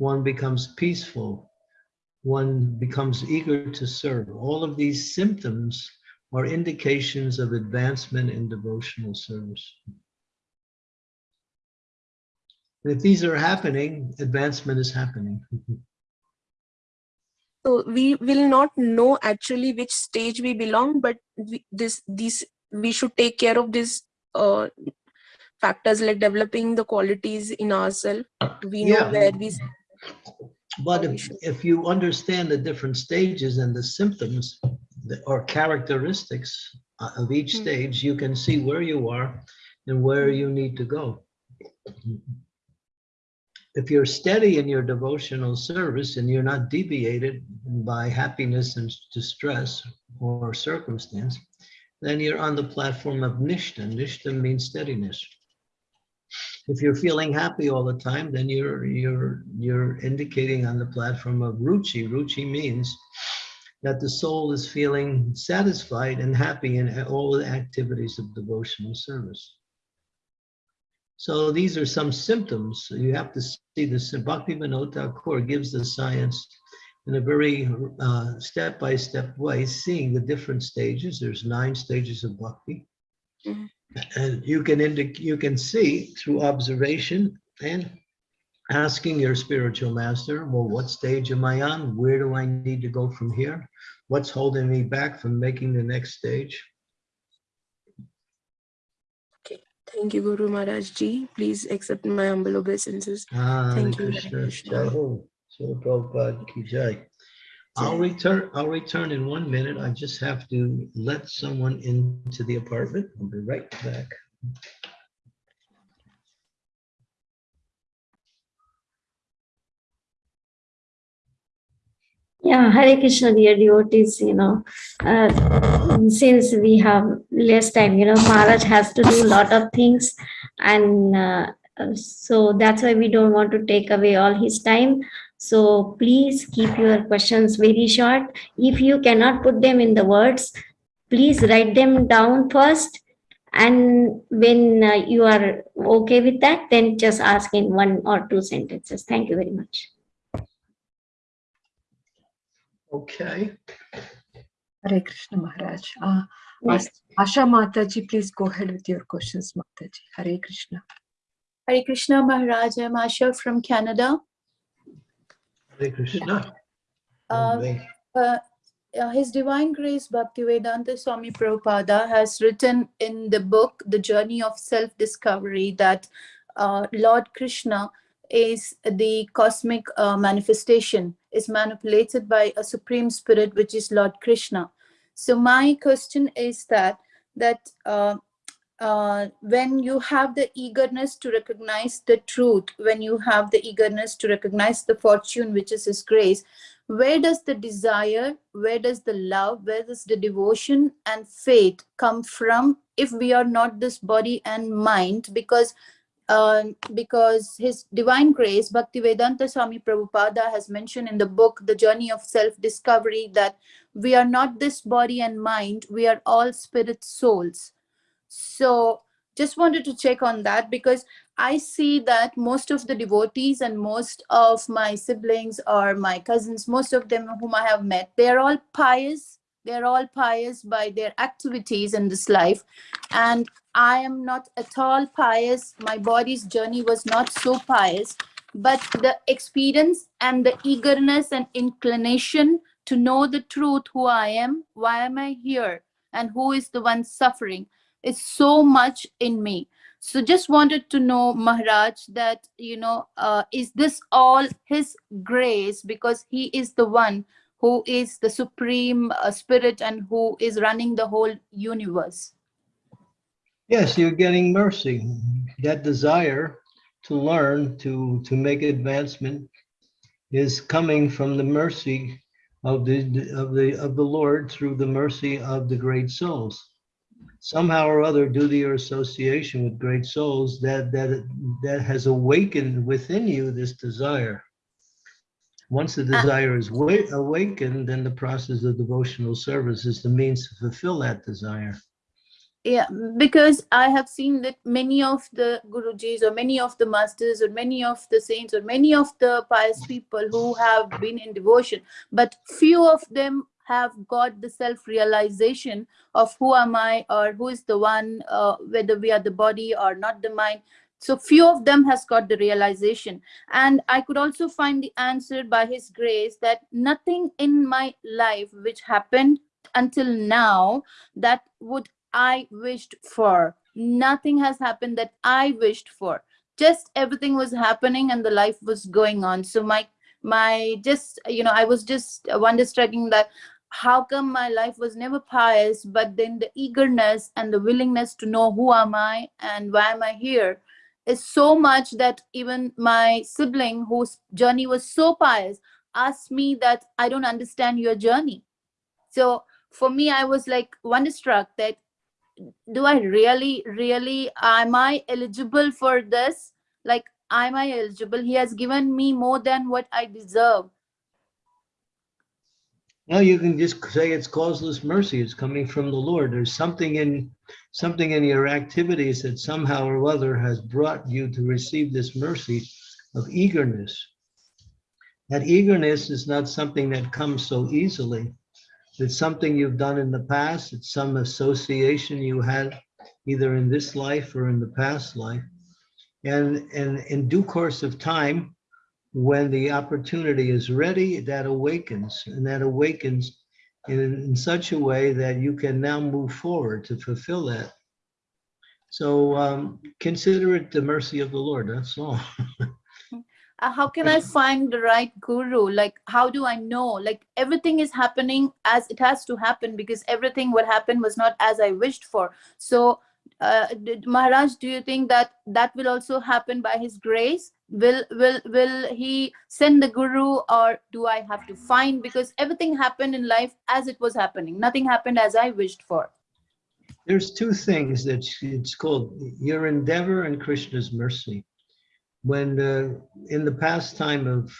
One becomes peaceful. One becomes eager to serve. All of these symptoms are indications of advancement in devotional service. And If these are happening, advancement is happening. <laughs> so we will not know actually which stage we belong but we, this these we should take care of these uh, factors like developing the qualities in ourselves we know Yeah. where we But if, if you understand the different stages and the symptoms or characteristics uh, of each Hmm. stage, you can see where you are and where you need to go. If you're steady in your devotional service and you're not deviated by happiness and distress or circumstance, then you're on the platform of nishta. Nishta means steadiness. If you're feeling happy all the time, then you're you're you're indicating on the platform of ruchi. Ruchi means that the soul is feeling satisfied and happy in all the activities of devotional service. So these are some symptoms. You have to see this. Bhakti Vinod gives the science in a very uh, step-by-step way, seeing the different stages. There's nine stages of bhakti. Mhm. And you can you can see through observation and asking your spiritual master, well, what stage am I on? Where do I need to go from here? What's holding me back from making the next stage? Okay. Thank you guru maharaj ji please accept my humble obeisances Ah, Thank you, Krishna. Krishna. Jai Ho. Srila Prabhupada ki jai. I'll return, I'll return in one minute. I just have to let someone into the apartment. I'll be right back. Yeah, Hare Krishna, dear devotees, you know, uh, since we have less time, you know, Maharaj has to do a lot of things. And uh, uh, so that's why we don't want to take away all his time. So please keep your questions very short. If you cannot put them in the words, please write them down first. And when uh, you are okay with that, then just ask in one or two sentences. Thank you very much. Okay. Hare Krishna Maharaj. Uh, Next. Asha Mataji, please go ahead with your questions, Mataji. Hare Krishna. Hare Krishna Maharaj, I'm Asha from Canada. Hare Krishna. Uh, uh, uh, His Divine Grace Bhaktivedanta Swami Prabhupada has written in the book The Journey of Self-Discovery that uh, Lord Krishna is the cosmic uh, manifestation, is manipulated by a supreme spirit, which is Lord Krishna. So my question is that, that uh, uh, when you have the eagerness to recognize the truth, when you have the eagerness to recognize the fortune, which is His grace, where does the desire, where does the love, where does the devotion and faith come from if we are not this body and mind? Because um, because His Divine Grace, Bhaktivedanta Swami Prabhupada has mentioned in the book, The Journey of Self-Discovery, that we are not this body and mind, we are all spirit souls. So just wanted to check on that because I see that most of the devotees and most of my siblings or my cousins, most of them whom I have met, they are all pious. They're all pious by their activities in this life. And I am not at all pious. My body's journey was not so pious. But the experience and the eagerness and inclination to know the truth, who I am, why am I here, and who is the one suffering, is so much in me. So just wanted to know, Maharaj, that, you know, uh, is this all his grace because he is the one who is the supreme uh, spirit and who is running the whole universe? Yes, you're getting mercy. That desire to learn, to, to make advancement is coming from the mercy of the, of the, of the Lord through the mercy of the great souls. Somehow or other, due to your association with great souls, that, that, that has awakened within you this desire. Once the ah. desire is awakened, then the process of devotional service is the means to fulfill that desire. Yeah, because I have seen that many of the Gurujis or many of the masters or many of the saints or many of the pious people who have been in devotion, but few of them have got the self-realization of who am I or who is the one, uh, whether we are the body or not the mind. So few of them has got the realization. And I could also find the answer by his grace that nothing in my life which happened until now that would I wished for. Nothing has happened that I wished for. Just everything was happening and the life was going on. So my my just you know I was just wonderstrucking that how come my life was never pious, but then the eagerness and the willingness to know who am I and why am I here is so much that even my sibling whose journey was so pious asked me that I don't understand your journey. So for me, I was like wonderstruck that do I really, really, am I eligible for this? Like, am I eligible? He has given me more than what I deserve. Now you can just say it's causeless mercy. It's coming from the Lord. There's something in something in your activities that somehow or other has brought you to receive this mercy of eagerness. That eagerness is not something that comes so easily. It's something you've done in the past. It's some association you had either in this life or in the past life. And, and in due course of time, when the opportunity is ready, that awakens and that awakens in, in such a way that you can now move forward to fulfill that. So um, consider it the mercy of the Lord. That's all. Uh, how can I find the right guru? Like, how do I know? Like, everything is happening as it has to happen because everything what happened was not as I wished for. So, uh, did, Maharaj, do you think that that will also happen by His grace? Will will will He send the guru, or do I have to find? Because everything happened in life as it was happening. Nothing happened as I wished for. There's two things that it's called your endeavor and Krishna's mercy. When uh, in the pastime of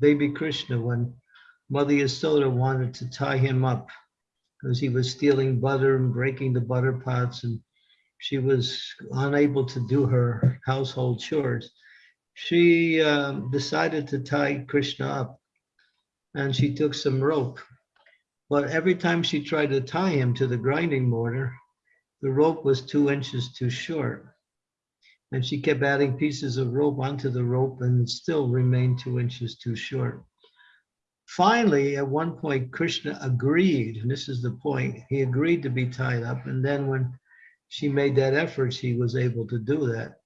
baby Krishna, when Mother Yasoda wanted to tie him up because he was stealing butter and breaking the butter pots and she was unable to do her household chores, she um, decided to tie Krishna up and she took some rope. But every time she tried to tie him to the grinding mortar, the rope was two inches too short. And she kept adding pieces of rope onto the rope and still remained two inches too short. Finally, at one point, Krishna agreed, and this is the point, he agreed to be tied up. And then when she made that effort, she was able to do that.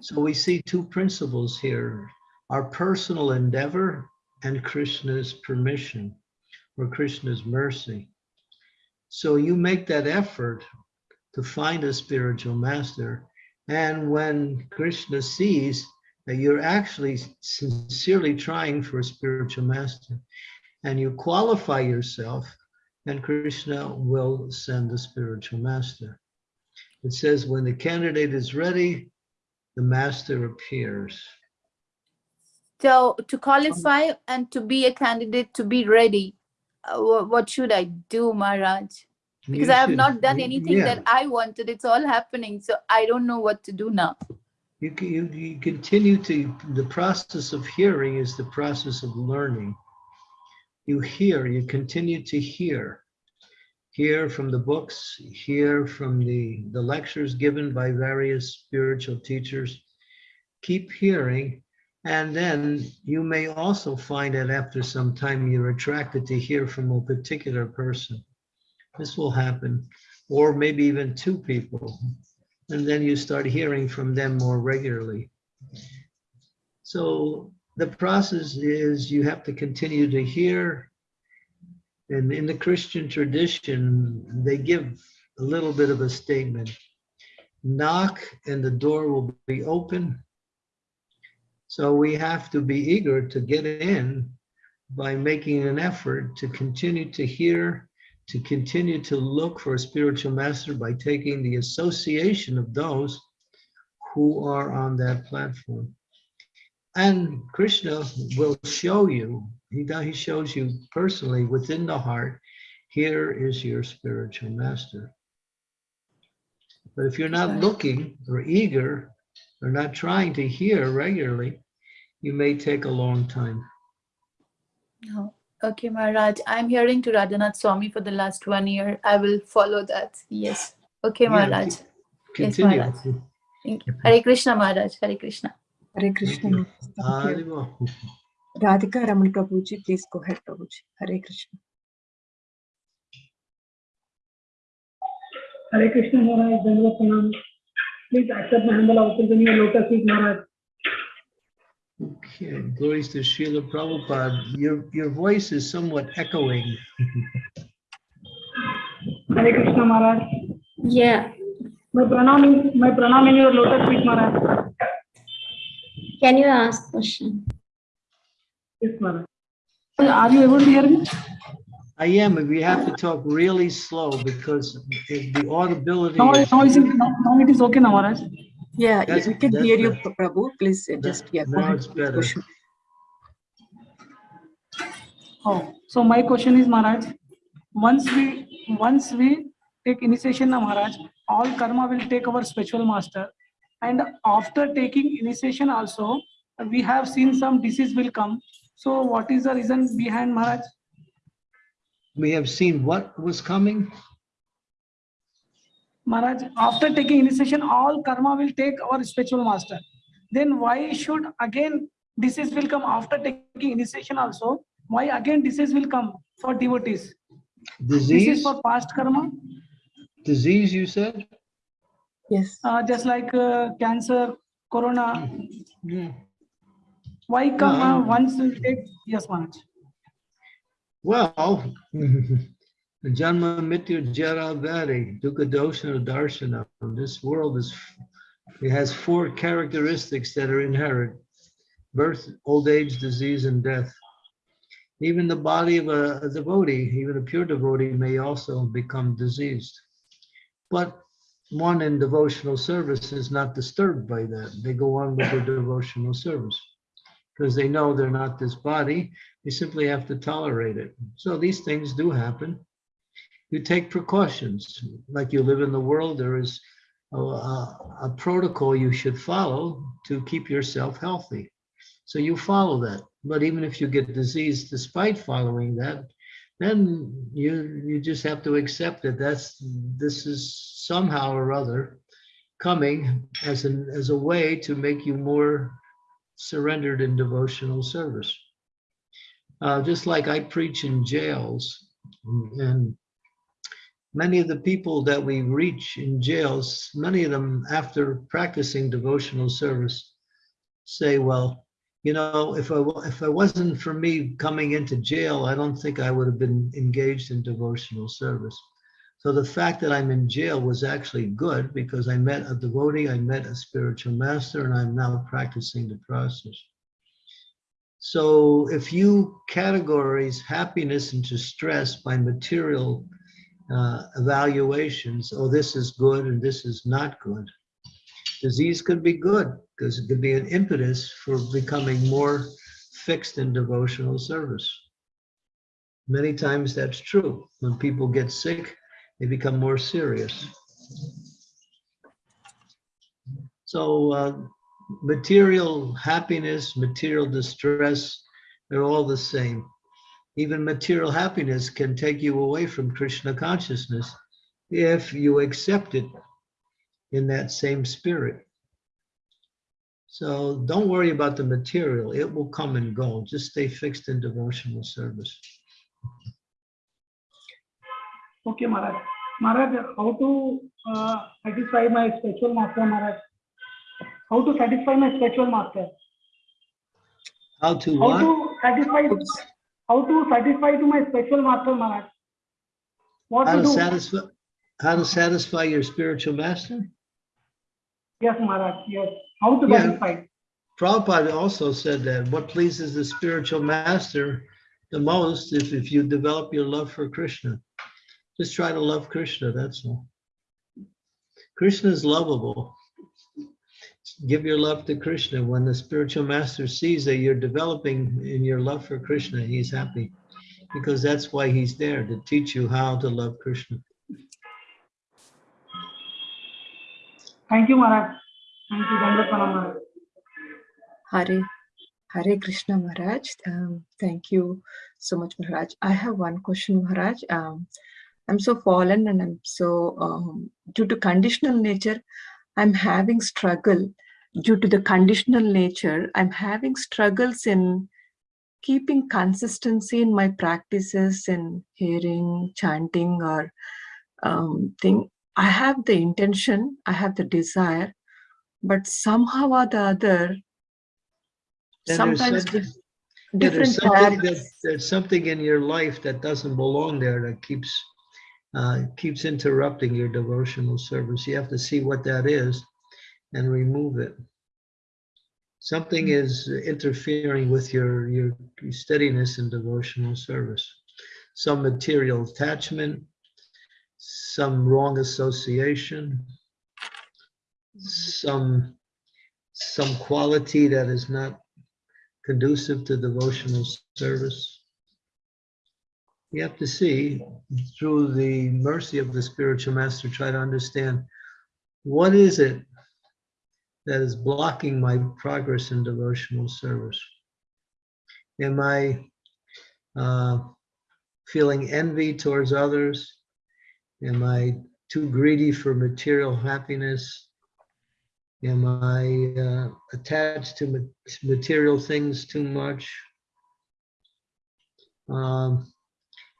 So we see two principles here, our personal endeavor and Krishna's permission or Krishna's mercy. So you make that effort to find a spiritual master. And when Krishna sees that you're actually sincerely trying for a spiritual master and you qualify yourself, then Krishna will send the spiritual master. It says when the candidate is ready, the master appears. So to qualify and to be a candidate, to be ready, uh, what should I do, Maharaj? Because You I have should- not done anything yeah. that I wanted. It's all happening. So I don't know what to do now. You, can- you, you continue to, the process of hearing is the process of learning. You hear, you continue to hear. Hear from the books, hear from the, the lectures given by various spiritual teachers. Keep hearing, and then you may also find that after some time you're attracted to hear from a particular person. This will happen, or maybe even two people and then you start hearing from them more regularly. So the process is you have to continue to hear. And in the Christian tradition, they give a little bit of a statement. Knock and the door will be open. So we have to be eager to get in by making an effort to continue to hear to continue to look for a spiritual master by taking the association of those who are on that platform. And Krishna will show you, he, does- he shows you personally within the heart, here is your spiritual master. But if you're not looking or eager or not trying to hear regularly, you may take a long time. No. Okay, Maharaj. I'm hearing to Radhanath Swami for the last one year. I will follow that. Yes. Okay, Yeah, Maharaj. Yes, Continue. Maharaj. Thank you. Hare Krishna, Maharaj. Hare Krishna. Hare Krishna. you. Thank you. Haribol. Radhika Raman Prabhuji, please go ahead, Prabhuji. Hare Krishna. Hare Krishna Maharaj, Dandavat Pranam. Please accept my humble obeisance in your lotus feet, Maharaj. Okay, glories to Srila Prabhupada. Your, your voice is somewhat echoing. Hare Krishna Maharaj. Yeah. My pranam my pranam in your lotus feet, Maharaj. Can you ask question? Yes, Maharaj. Are you able to hear me? I am, and we have to talk really slow because the the audibility. Now, is- now, is it, now, now it is okay now, Maharaj. Yeah, yeah, That's- we can that's hear you, better. Prabhu. Please just, yeah, now it's better. question. Oh, so my question is, Maharaj, once we, once we take initiation now, Maharaj, all karma will take our spiritual master. And after taking initiation also, we have seen some disease will come. So what is the reason behind Maharaj? We have seen what was coming. Maharaj, after taking initiation, all karma will take our spiritual master. Then why should again disease will come after taking initiation also? Why again disease will come for devotees? This is Disease, for past karma, disease, you said? Yes. uh, just like uh, cancer, corona. Yeah. Why come uh, Um, once will take? Yes, Maharaj. Well, <laughs> Janma Mrityu Jara Vyadhi, Dukkha Darshana. This world is, it has four characteristics that are inherent. Birth, old age, disease, and death. Even the body of a a devotee, even a pure devotee may also become diseased. But one in devotional service is not disturbed by that. They go on with their devotional service because they know they're not this body. They simply have to tolerate it. So these things do happen. You take precautions, like you live in the world, there is a, a- protocol you should follow to keep yourself healthy. So you follow that. But even if you get disease despite following that, then you, you just have to accept that that's, this is somehow or other coming as an, as a way to make you more surrendered in devotional service. Uh, just like I preach in jails and many of the people that we reach in jails, many of them after practicing devotional service say, well, you know, if I, if I wasn't for me coming into jail, I don't think I would have been engaged in devotional service. So the fact that I'm in jail was actually good because I met a devotee, I met a spiritual master, and I'm now practicing the process. So if you categorize happiness into stress by material uh, evaluations, oh, this is good and this is not good, Disease could be good because it could be an impetus for becoming more fixed in devotional service. Many times that's true. When people get sick, they become more serious. So uh, material happiness, material distress, they're all the same. Even material happiness can take you away from Krishna consciousness if you accept it in that same spirit. So don't worry about the material. It will come and go. Just stay fixed in devotional service. Okay, Maharaj. Maharaj, how to uh, satisfy my spiritual master, Maharaj? How to satisfy my spiritual master? How to How what? to satisfy? How to satisfy to my spiritual master, Maharaj? What How to to satisfy, how to satisfy your spiritual master? Yes, Maharaj. Yes. How to Yeah. satisfy? Prabhupada also said that what pleases the spiritual master the most if, if you develop your love for Krishna. Just try to love Krishna, that's all. Krishna is lovable. Give your love to Krishna. When the spiritual master sees that you're developing in your love for Krishna, he's happy. Because that's why he's there, to teach you how to love Krishna. Thank you, Maharaj. Thank you, Dandavat Pranam, Maharaj. Hare, Hare Krishna Maharaj. Um, thank you so much, Maharaj. I have one question, Maharaj. Um, I'm so fallen and I'm so, um, due to conditional nature, I'm having struggle. Due to the conditional nature, I'm having struggles in keeping consistency in my practices in hearing, chanting, or um, thing. I have the intention, I have the desire, but somehow or the other, And there's sometimes Yeah, different there's something that, there's something in your life that doesn't belong there that keeps, uh, keeps interrupting your devotional service. You have to see what that is and remove it. Something is interfering with your, your steadiness in devotional service. Some material attachment, some wrong association, some, some quality that is not conducive to devotional service. You have to see through the mercy of the spiritual master, try to understand what is it that is blocking my progress in devotional service? Am I uh, feeling envy towards others? Am I too greedy for material happiness? Am I uh, attached to ma- material things too much? Um,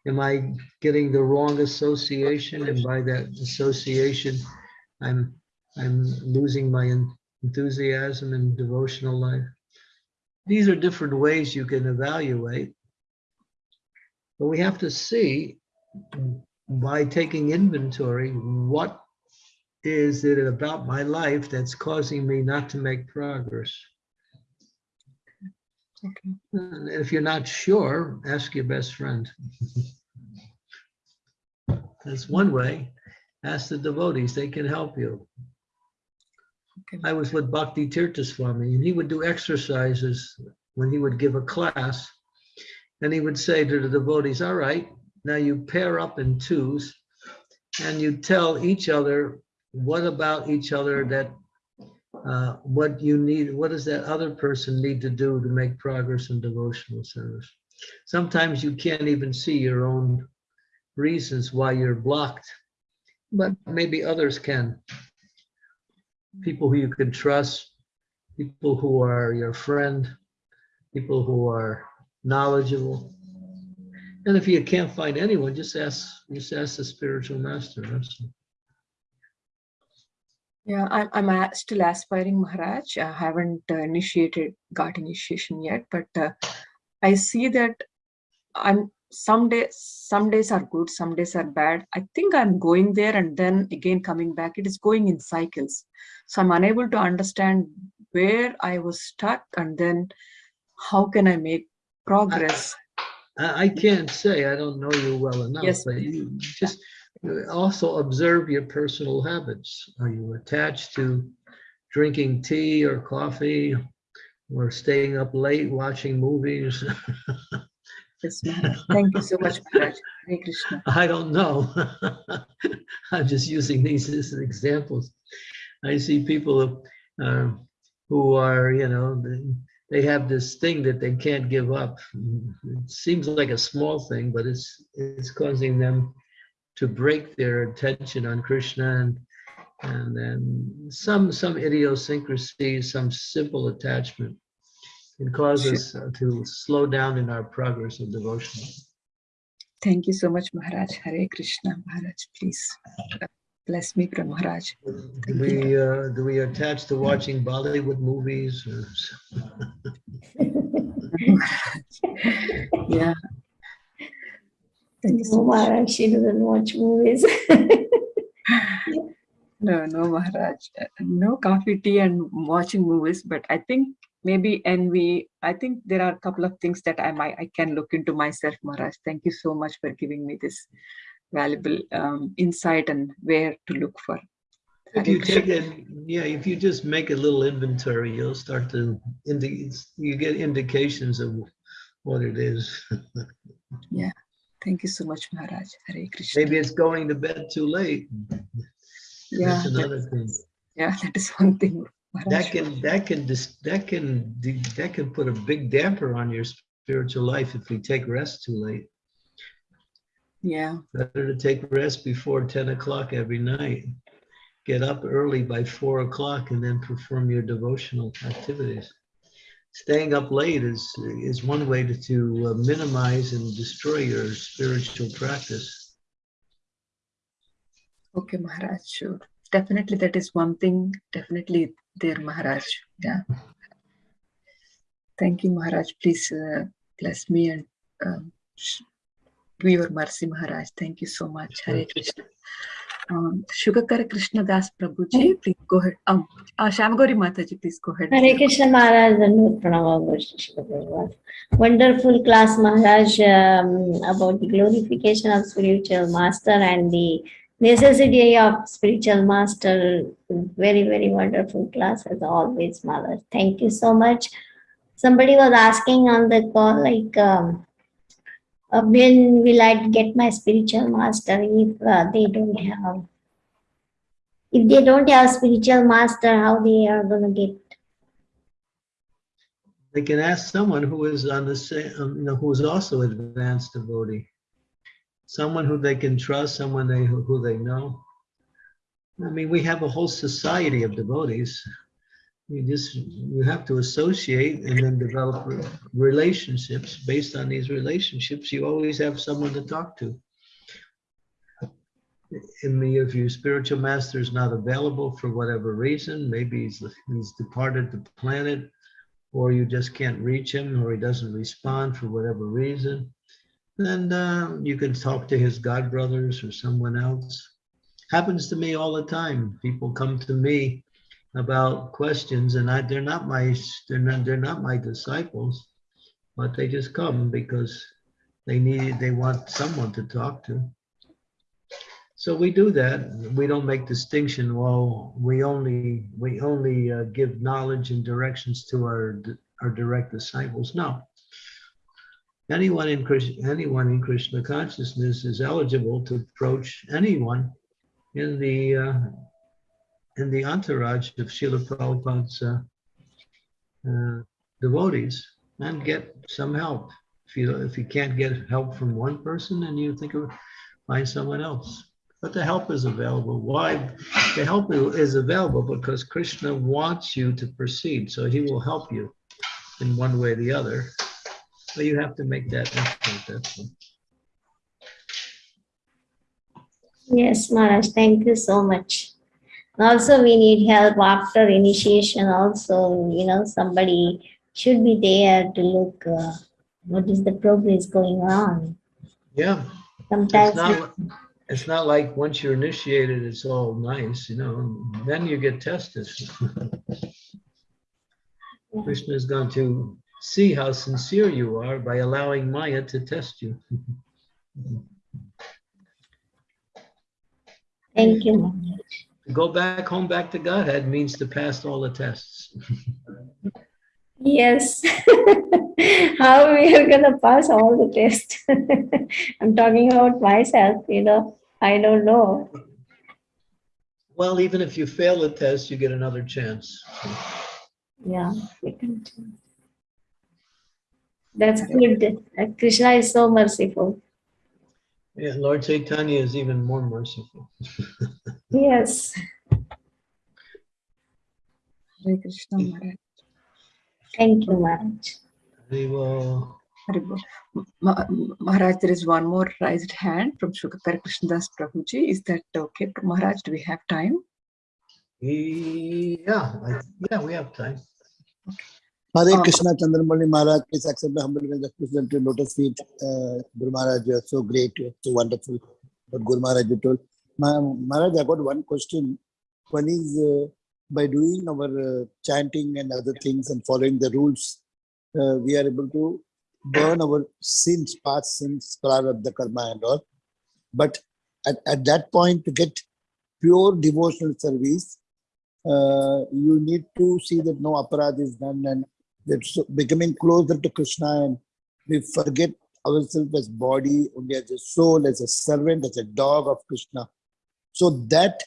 Am I getting the wrong association? And by that association, I'm, I'm losing my enthusiasm and devotional life. These are different ways you can evaluate. But we have to see by taking inventory, what is it about my life that's causing me not to make progress? Okay. And If you're not sure, ask your best friend. That's one way. Ask the devotees, they can help you. Okay. I was with Bhakti Tirtha Swami and he would do exercises when he would give a class. And he would say to the devotees, all right, now you pair up in twos and you tell each other what about each other that uh, what you need, what does that other person need to do to make progress in devotional service? Sometimes you can't even see your own reasons why you're blocked, but maybe others can. People who you can trust, people who are your friend, people who are knowledgeable. And if you can't find anyone, just ask, just ask the spiritual master. Yeah, I'm, I'm a- still aspiring Maharaj. I haven't uh, initiated, got initiation yet, but uh, I see that I'm some days, some days are good, some days are bad. I think I'm going there and then again coming back. It is going in cycles. So I'm unable to understand where I was stuck and then how can I make progress? I, I can't say, I don't know you well enough, Yes, but you just uh, also observe your personal habits. Are you attached to drinking tea or coffee or staying up late watching movies. <laughs> <laughs> Thank you so much, Maharaj. Hare Krishna. I don't know. <laughs> I'm just using these as examples. I see people uh, who are, you know, they- they have this thing that they can't give up. It seems like a small thing, but it's it's causing them to break their attention on Krishna and and then some some idiosyncrasy, some simple attachment can cause us to slow down in our progress of devotion. Thank you so much, Maharaj. Hare Krishna, Maharaj. Please bless me from Maharaj. Do we, uh, do we attach to watching Bollywood movies? or- <laughs> <laughs> Yeah. Thank you so No, much. Maharaj, she doesn't watch movies. <laughs> No, no, Maharaj. No coffee, tea, and watching movies. But I think maybe envy. I think there are a couple of things that I might I can look into myself, Maharaj. Thank you so much for giving me this valuable um, insight and where to look for. If you take it, yeah, if you just make a little inventory, you'll start to, indi- you get indications of what it is. <laughs> Thank you so much, Maharaj. Hare Krishna. Maybe it's going to bed too late. yeah, That's that- another thing. yeah, that is one thing. Maharaj. That can, that can, that can, that can put a big damper on your spiritual life if we take rest too late. Yeah, Better to take rest before ten o'clock every night. Get up early by four o'clock and then perform your devotional activities. Staying up late is, is one way to, to uh, minimize and destroy your spiritual practice. okay, Maharaj. Sure. Definitely, that is one thing. Definitely there, Maharaj. Yeah. Thank you, Maharaj. Please uh, bless me and um, sh- do your mercy, Maharaj. Thank you so much. Hare Krishna. Um, Krishna Das Prabhuji, please go ahead. Um, uh, Shyamagori Mataji, please go ahead. Hare Krishna Maharaj, Dandavat Pranam, Gosha Shri Bhagavan. Wonderful class, Maharaj, um, about the glorification of spiritual master and the necessity of spiritual master. Very, very wonderful class as always, Maharaj. Thank you so much. Somebody was asking on the call, like, um, uh, when will I get my spiritual master if uh, they don't have? If they don't have spiritual master, how they are gonna get They can ask someone who is on the same, um, you know, who is also advanced devotee. Someone who they can trust, someone they, who they know. I mean, we have a whole society of devotees. You just, you have to associate and then develop relationships. Based on these relationships, you always have someone to talk to. In the, if your spiritual master is not available for whatever reason, maybe he's, he's departed the planet, or you just can't reach him, or he doesn't respond for whatever reason, then uh, you can talk to his god brothers or someone else. Happens to me all the time. People come to me about questions, and I, they're not my they're not they're not my disciples, but they just come because they need they want someone to talk to. So we do that. We don't make distinction. Well, we only we only uh, give knowledge and directions to our our direct disciples. No. Anyone in Krishna, anyone in Krishna consciousness is eligible to approach anyone in the uh, in the entourage of Srila Prabhupada's uh, uh, devotees and get some help. If you if you can't get help from one person, then you think of find someone else. But the help is available. Why? The help is available because Krishna wants you to proceed, so he will help you in one way or the other. But you have to make that effort. That's all. Yes, Maharaj, thank you so much. Also, we need help after initiation also, you know, somebody should be there to look uh, what is the progress going on. Yeah, it's Sometimes, not. It's not like once you're initiated, it's all nice, you know. Then you get tested. <laughs> Krishna is going to see how sincere you are by allowing Maya to test you. thank you, Maharaj. Go back home, back to Godhead means to pass all the tests. Yes. <laughs> How we are gonna pass all the tests? <laughs> I'm talking about myself, you know, I don't know. Well, even if you fail the test, you get another chance. Yeah. we can. That's good. Krishna is so merciful. Yeah, Lord Chaitanya is even more merciful. <laughs> Yes. Hare Krishna Maharaj. Thank you, Maharaj. We will, Hare Ma- Maharaj, there is one more raised hand from Shukakar Krishnadas Prabhuji. Is that okay? Maharaj, do we have time? yeah, I- yeah, we have time. Hare Um, Krishna Chandramauli Maharaj, please accept the humble request to lotus feet. Uh, Guru Maharaj, you are so great, you are so wonderful. What Guru Maharaj you told. Ma- Maharaj, I got one question. One is uh, by doing our uh, chanting and other things and following the rules, uh, we are able to burn our sins, past sins, the karma and all. But at, at that point, to get pure devotional service, uh, you need to see that no aparadh is done and that's becoming closer to Krishna and we forget ourselves as body, only as a soul, as a servant, as a dog of Krishna. So that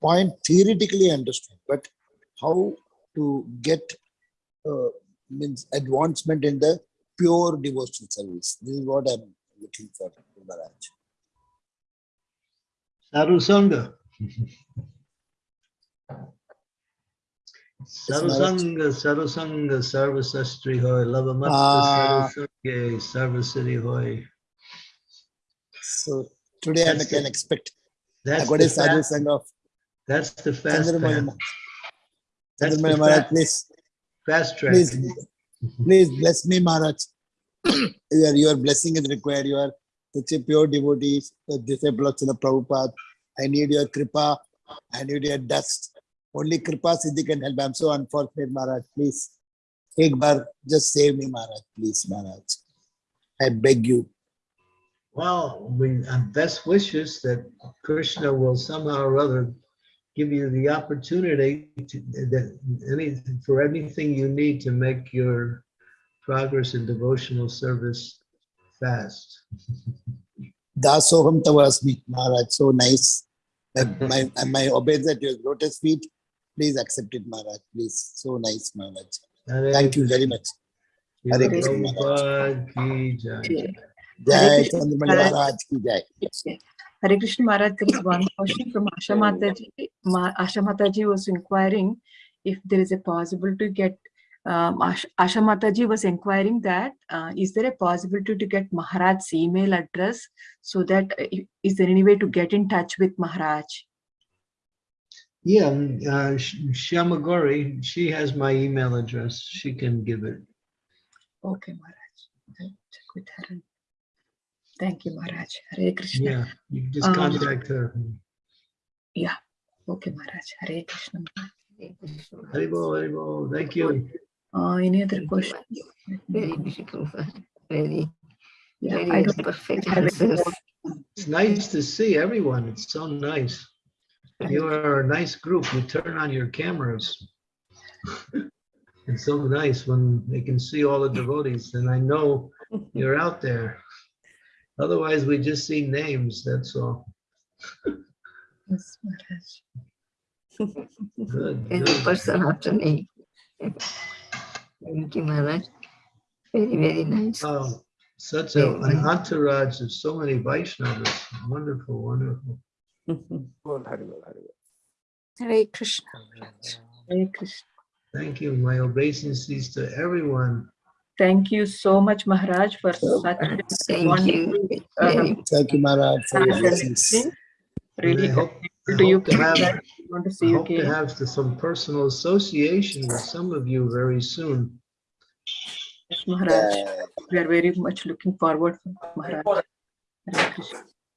point theoretically understood, but how to get uh, means advancement in the pure devotional service. This is what I'm looking for, Maharaj. Sadhu <laughs> Sangha. Sadhu Maharaj. Sangha, Sadhu Sangha, Sarva Sastri Hoy, Lavamatta Ah. Sadhu Sangha, Sarva Siddhi Hoy. So today I can the- expect. That's a sadhu sangha of that's the fast Chandramauli. path. That's Chandramauli the Maharaj, please. fast track. Please, please bless me, Maharaj. <coughs> your, your blessing is required. You are such a pure devotee, a disciple of Srila Prabhupada. I need your kripa. I need your dust only Kripa Siddhi can help. I'm so unfortunate, Maharaj. Please, ek bar, just save me, Maharaj. Please, Maharaj. I beg you. Well, we our best wishes that Krishna will somehow or other give you the opportunity to, that any for anything you need to make your progress in devotional service fast. Dasoham Tavasmi, Maharaj, so nice. <laughs> my, my, my obeys at your lotus feet Please accept it, Maharaj. Please. So nice, Maharaj. Thank you very much. Hare Hare Krishna, Maharaj. Prabhupada ki jai. Jai Krishna, Chandramauli Maharaj. Maharaj ki jai. Yeah. Hare Krishna Maharaj, there is one question from Asha Mataji. Ma, Asha Mataji was inquiring if there is a possible to get, um, Asha, Asha Mataji was inquiring that, uh, is there a possibility to get Maharaj's email address so that, uh, i- is there any way to get in touch with Maharaj? Yeah, uh, Sh- Shyamagori, she has my email address. She can give it. Okay, Maharaj. I'll check with her. Thank you, Maharaj. Hare Krishna. Yeah, you just Um, contact her. Yeah. Okay, Maharaj. Hare Krishna. Maharaj. Haribol, Haribol, thank you. Uh, any other questions? Very beautiful, very, Yeah, I very don't perfect have answers. It's nice to see everyone. It's so nice. You are a nice group. You turn on your cameras. It's so nice when they can see all the devotees and I know you're out there. Otherwise, we just see names, that's all. Yes, Maharaj. Good, And good. person after me. Thank you, Maharaj. Very, very nice. Oh, Such a- an entourage of so many Vaishnavas. Wonderful, wonderful. Bol, Hari Bol, Hare Krishna. Hare Krishna. Thank you. My obeisances to everyone. Thank you so much, Maharaj, for such a Thank wonderful you. uh, Thank you, Maharaj, for your blessings. Really I hope, I grateful to you. to have, Krishna. Want to see I you hope to have the- some personal association with some of you very soon. Yes, Maharaj. We are very much looking forward, Maharaj.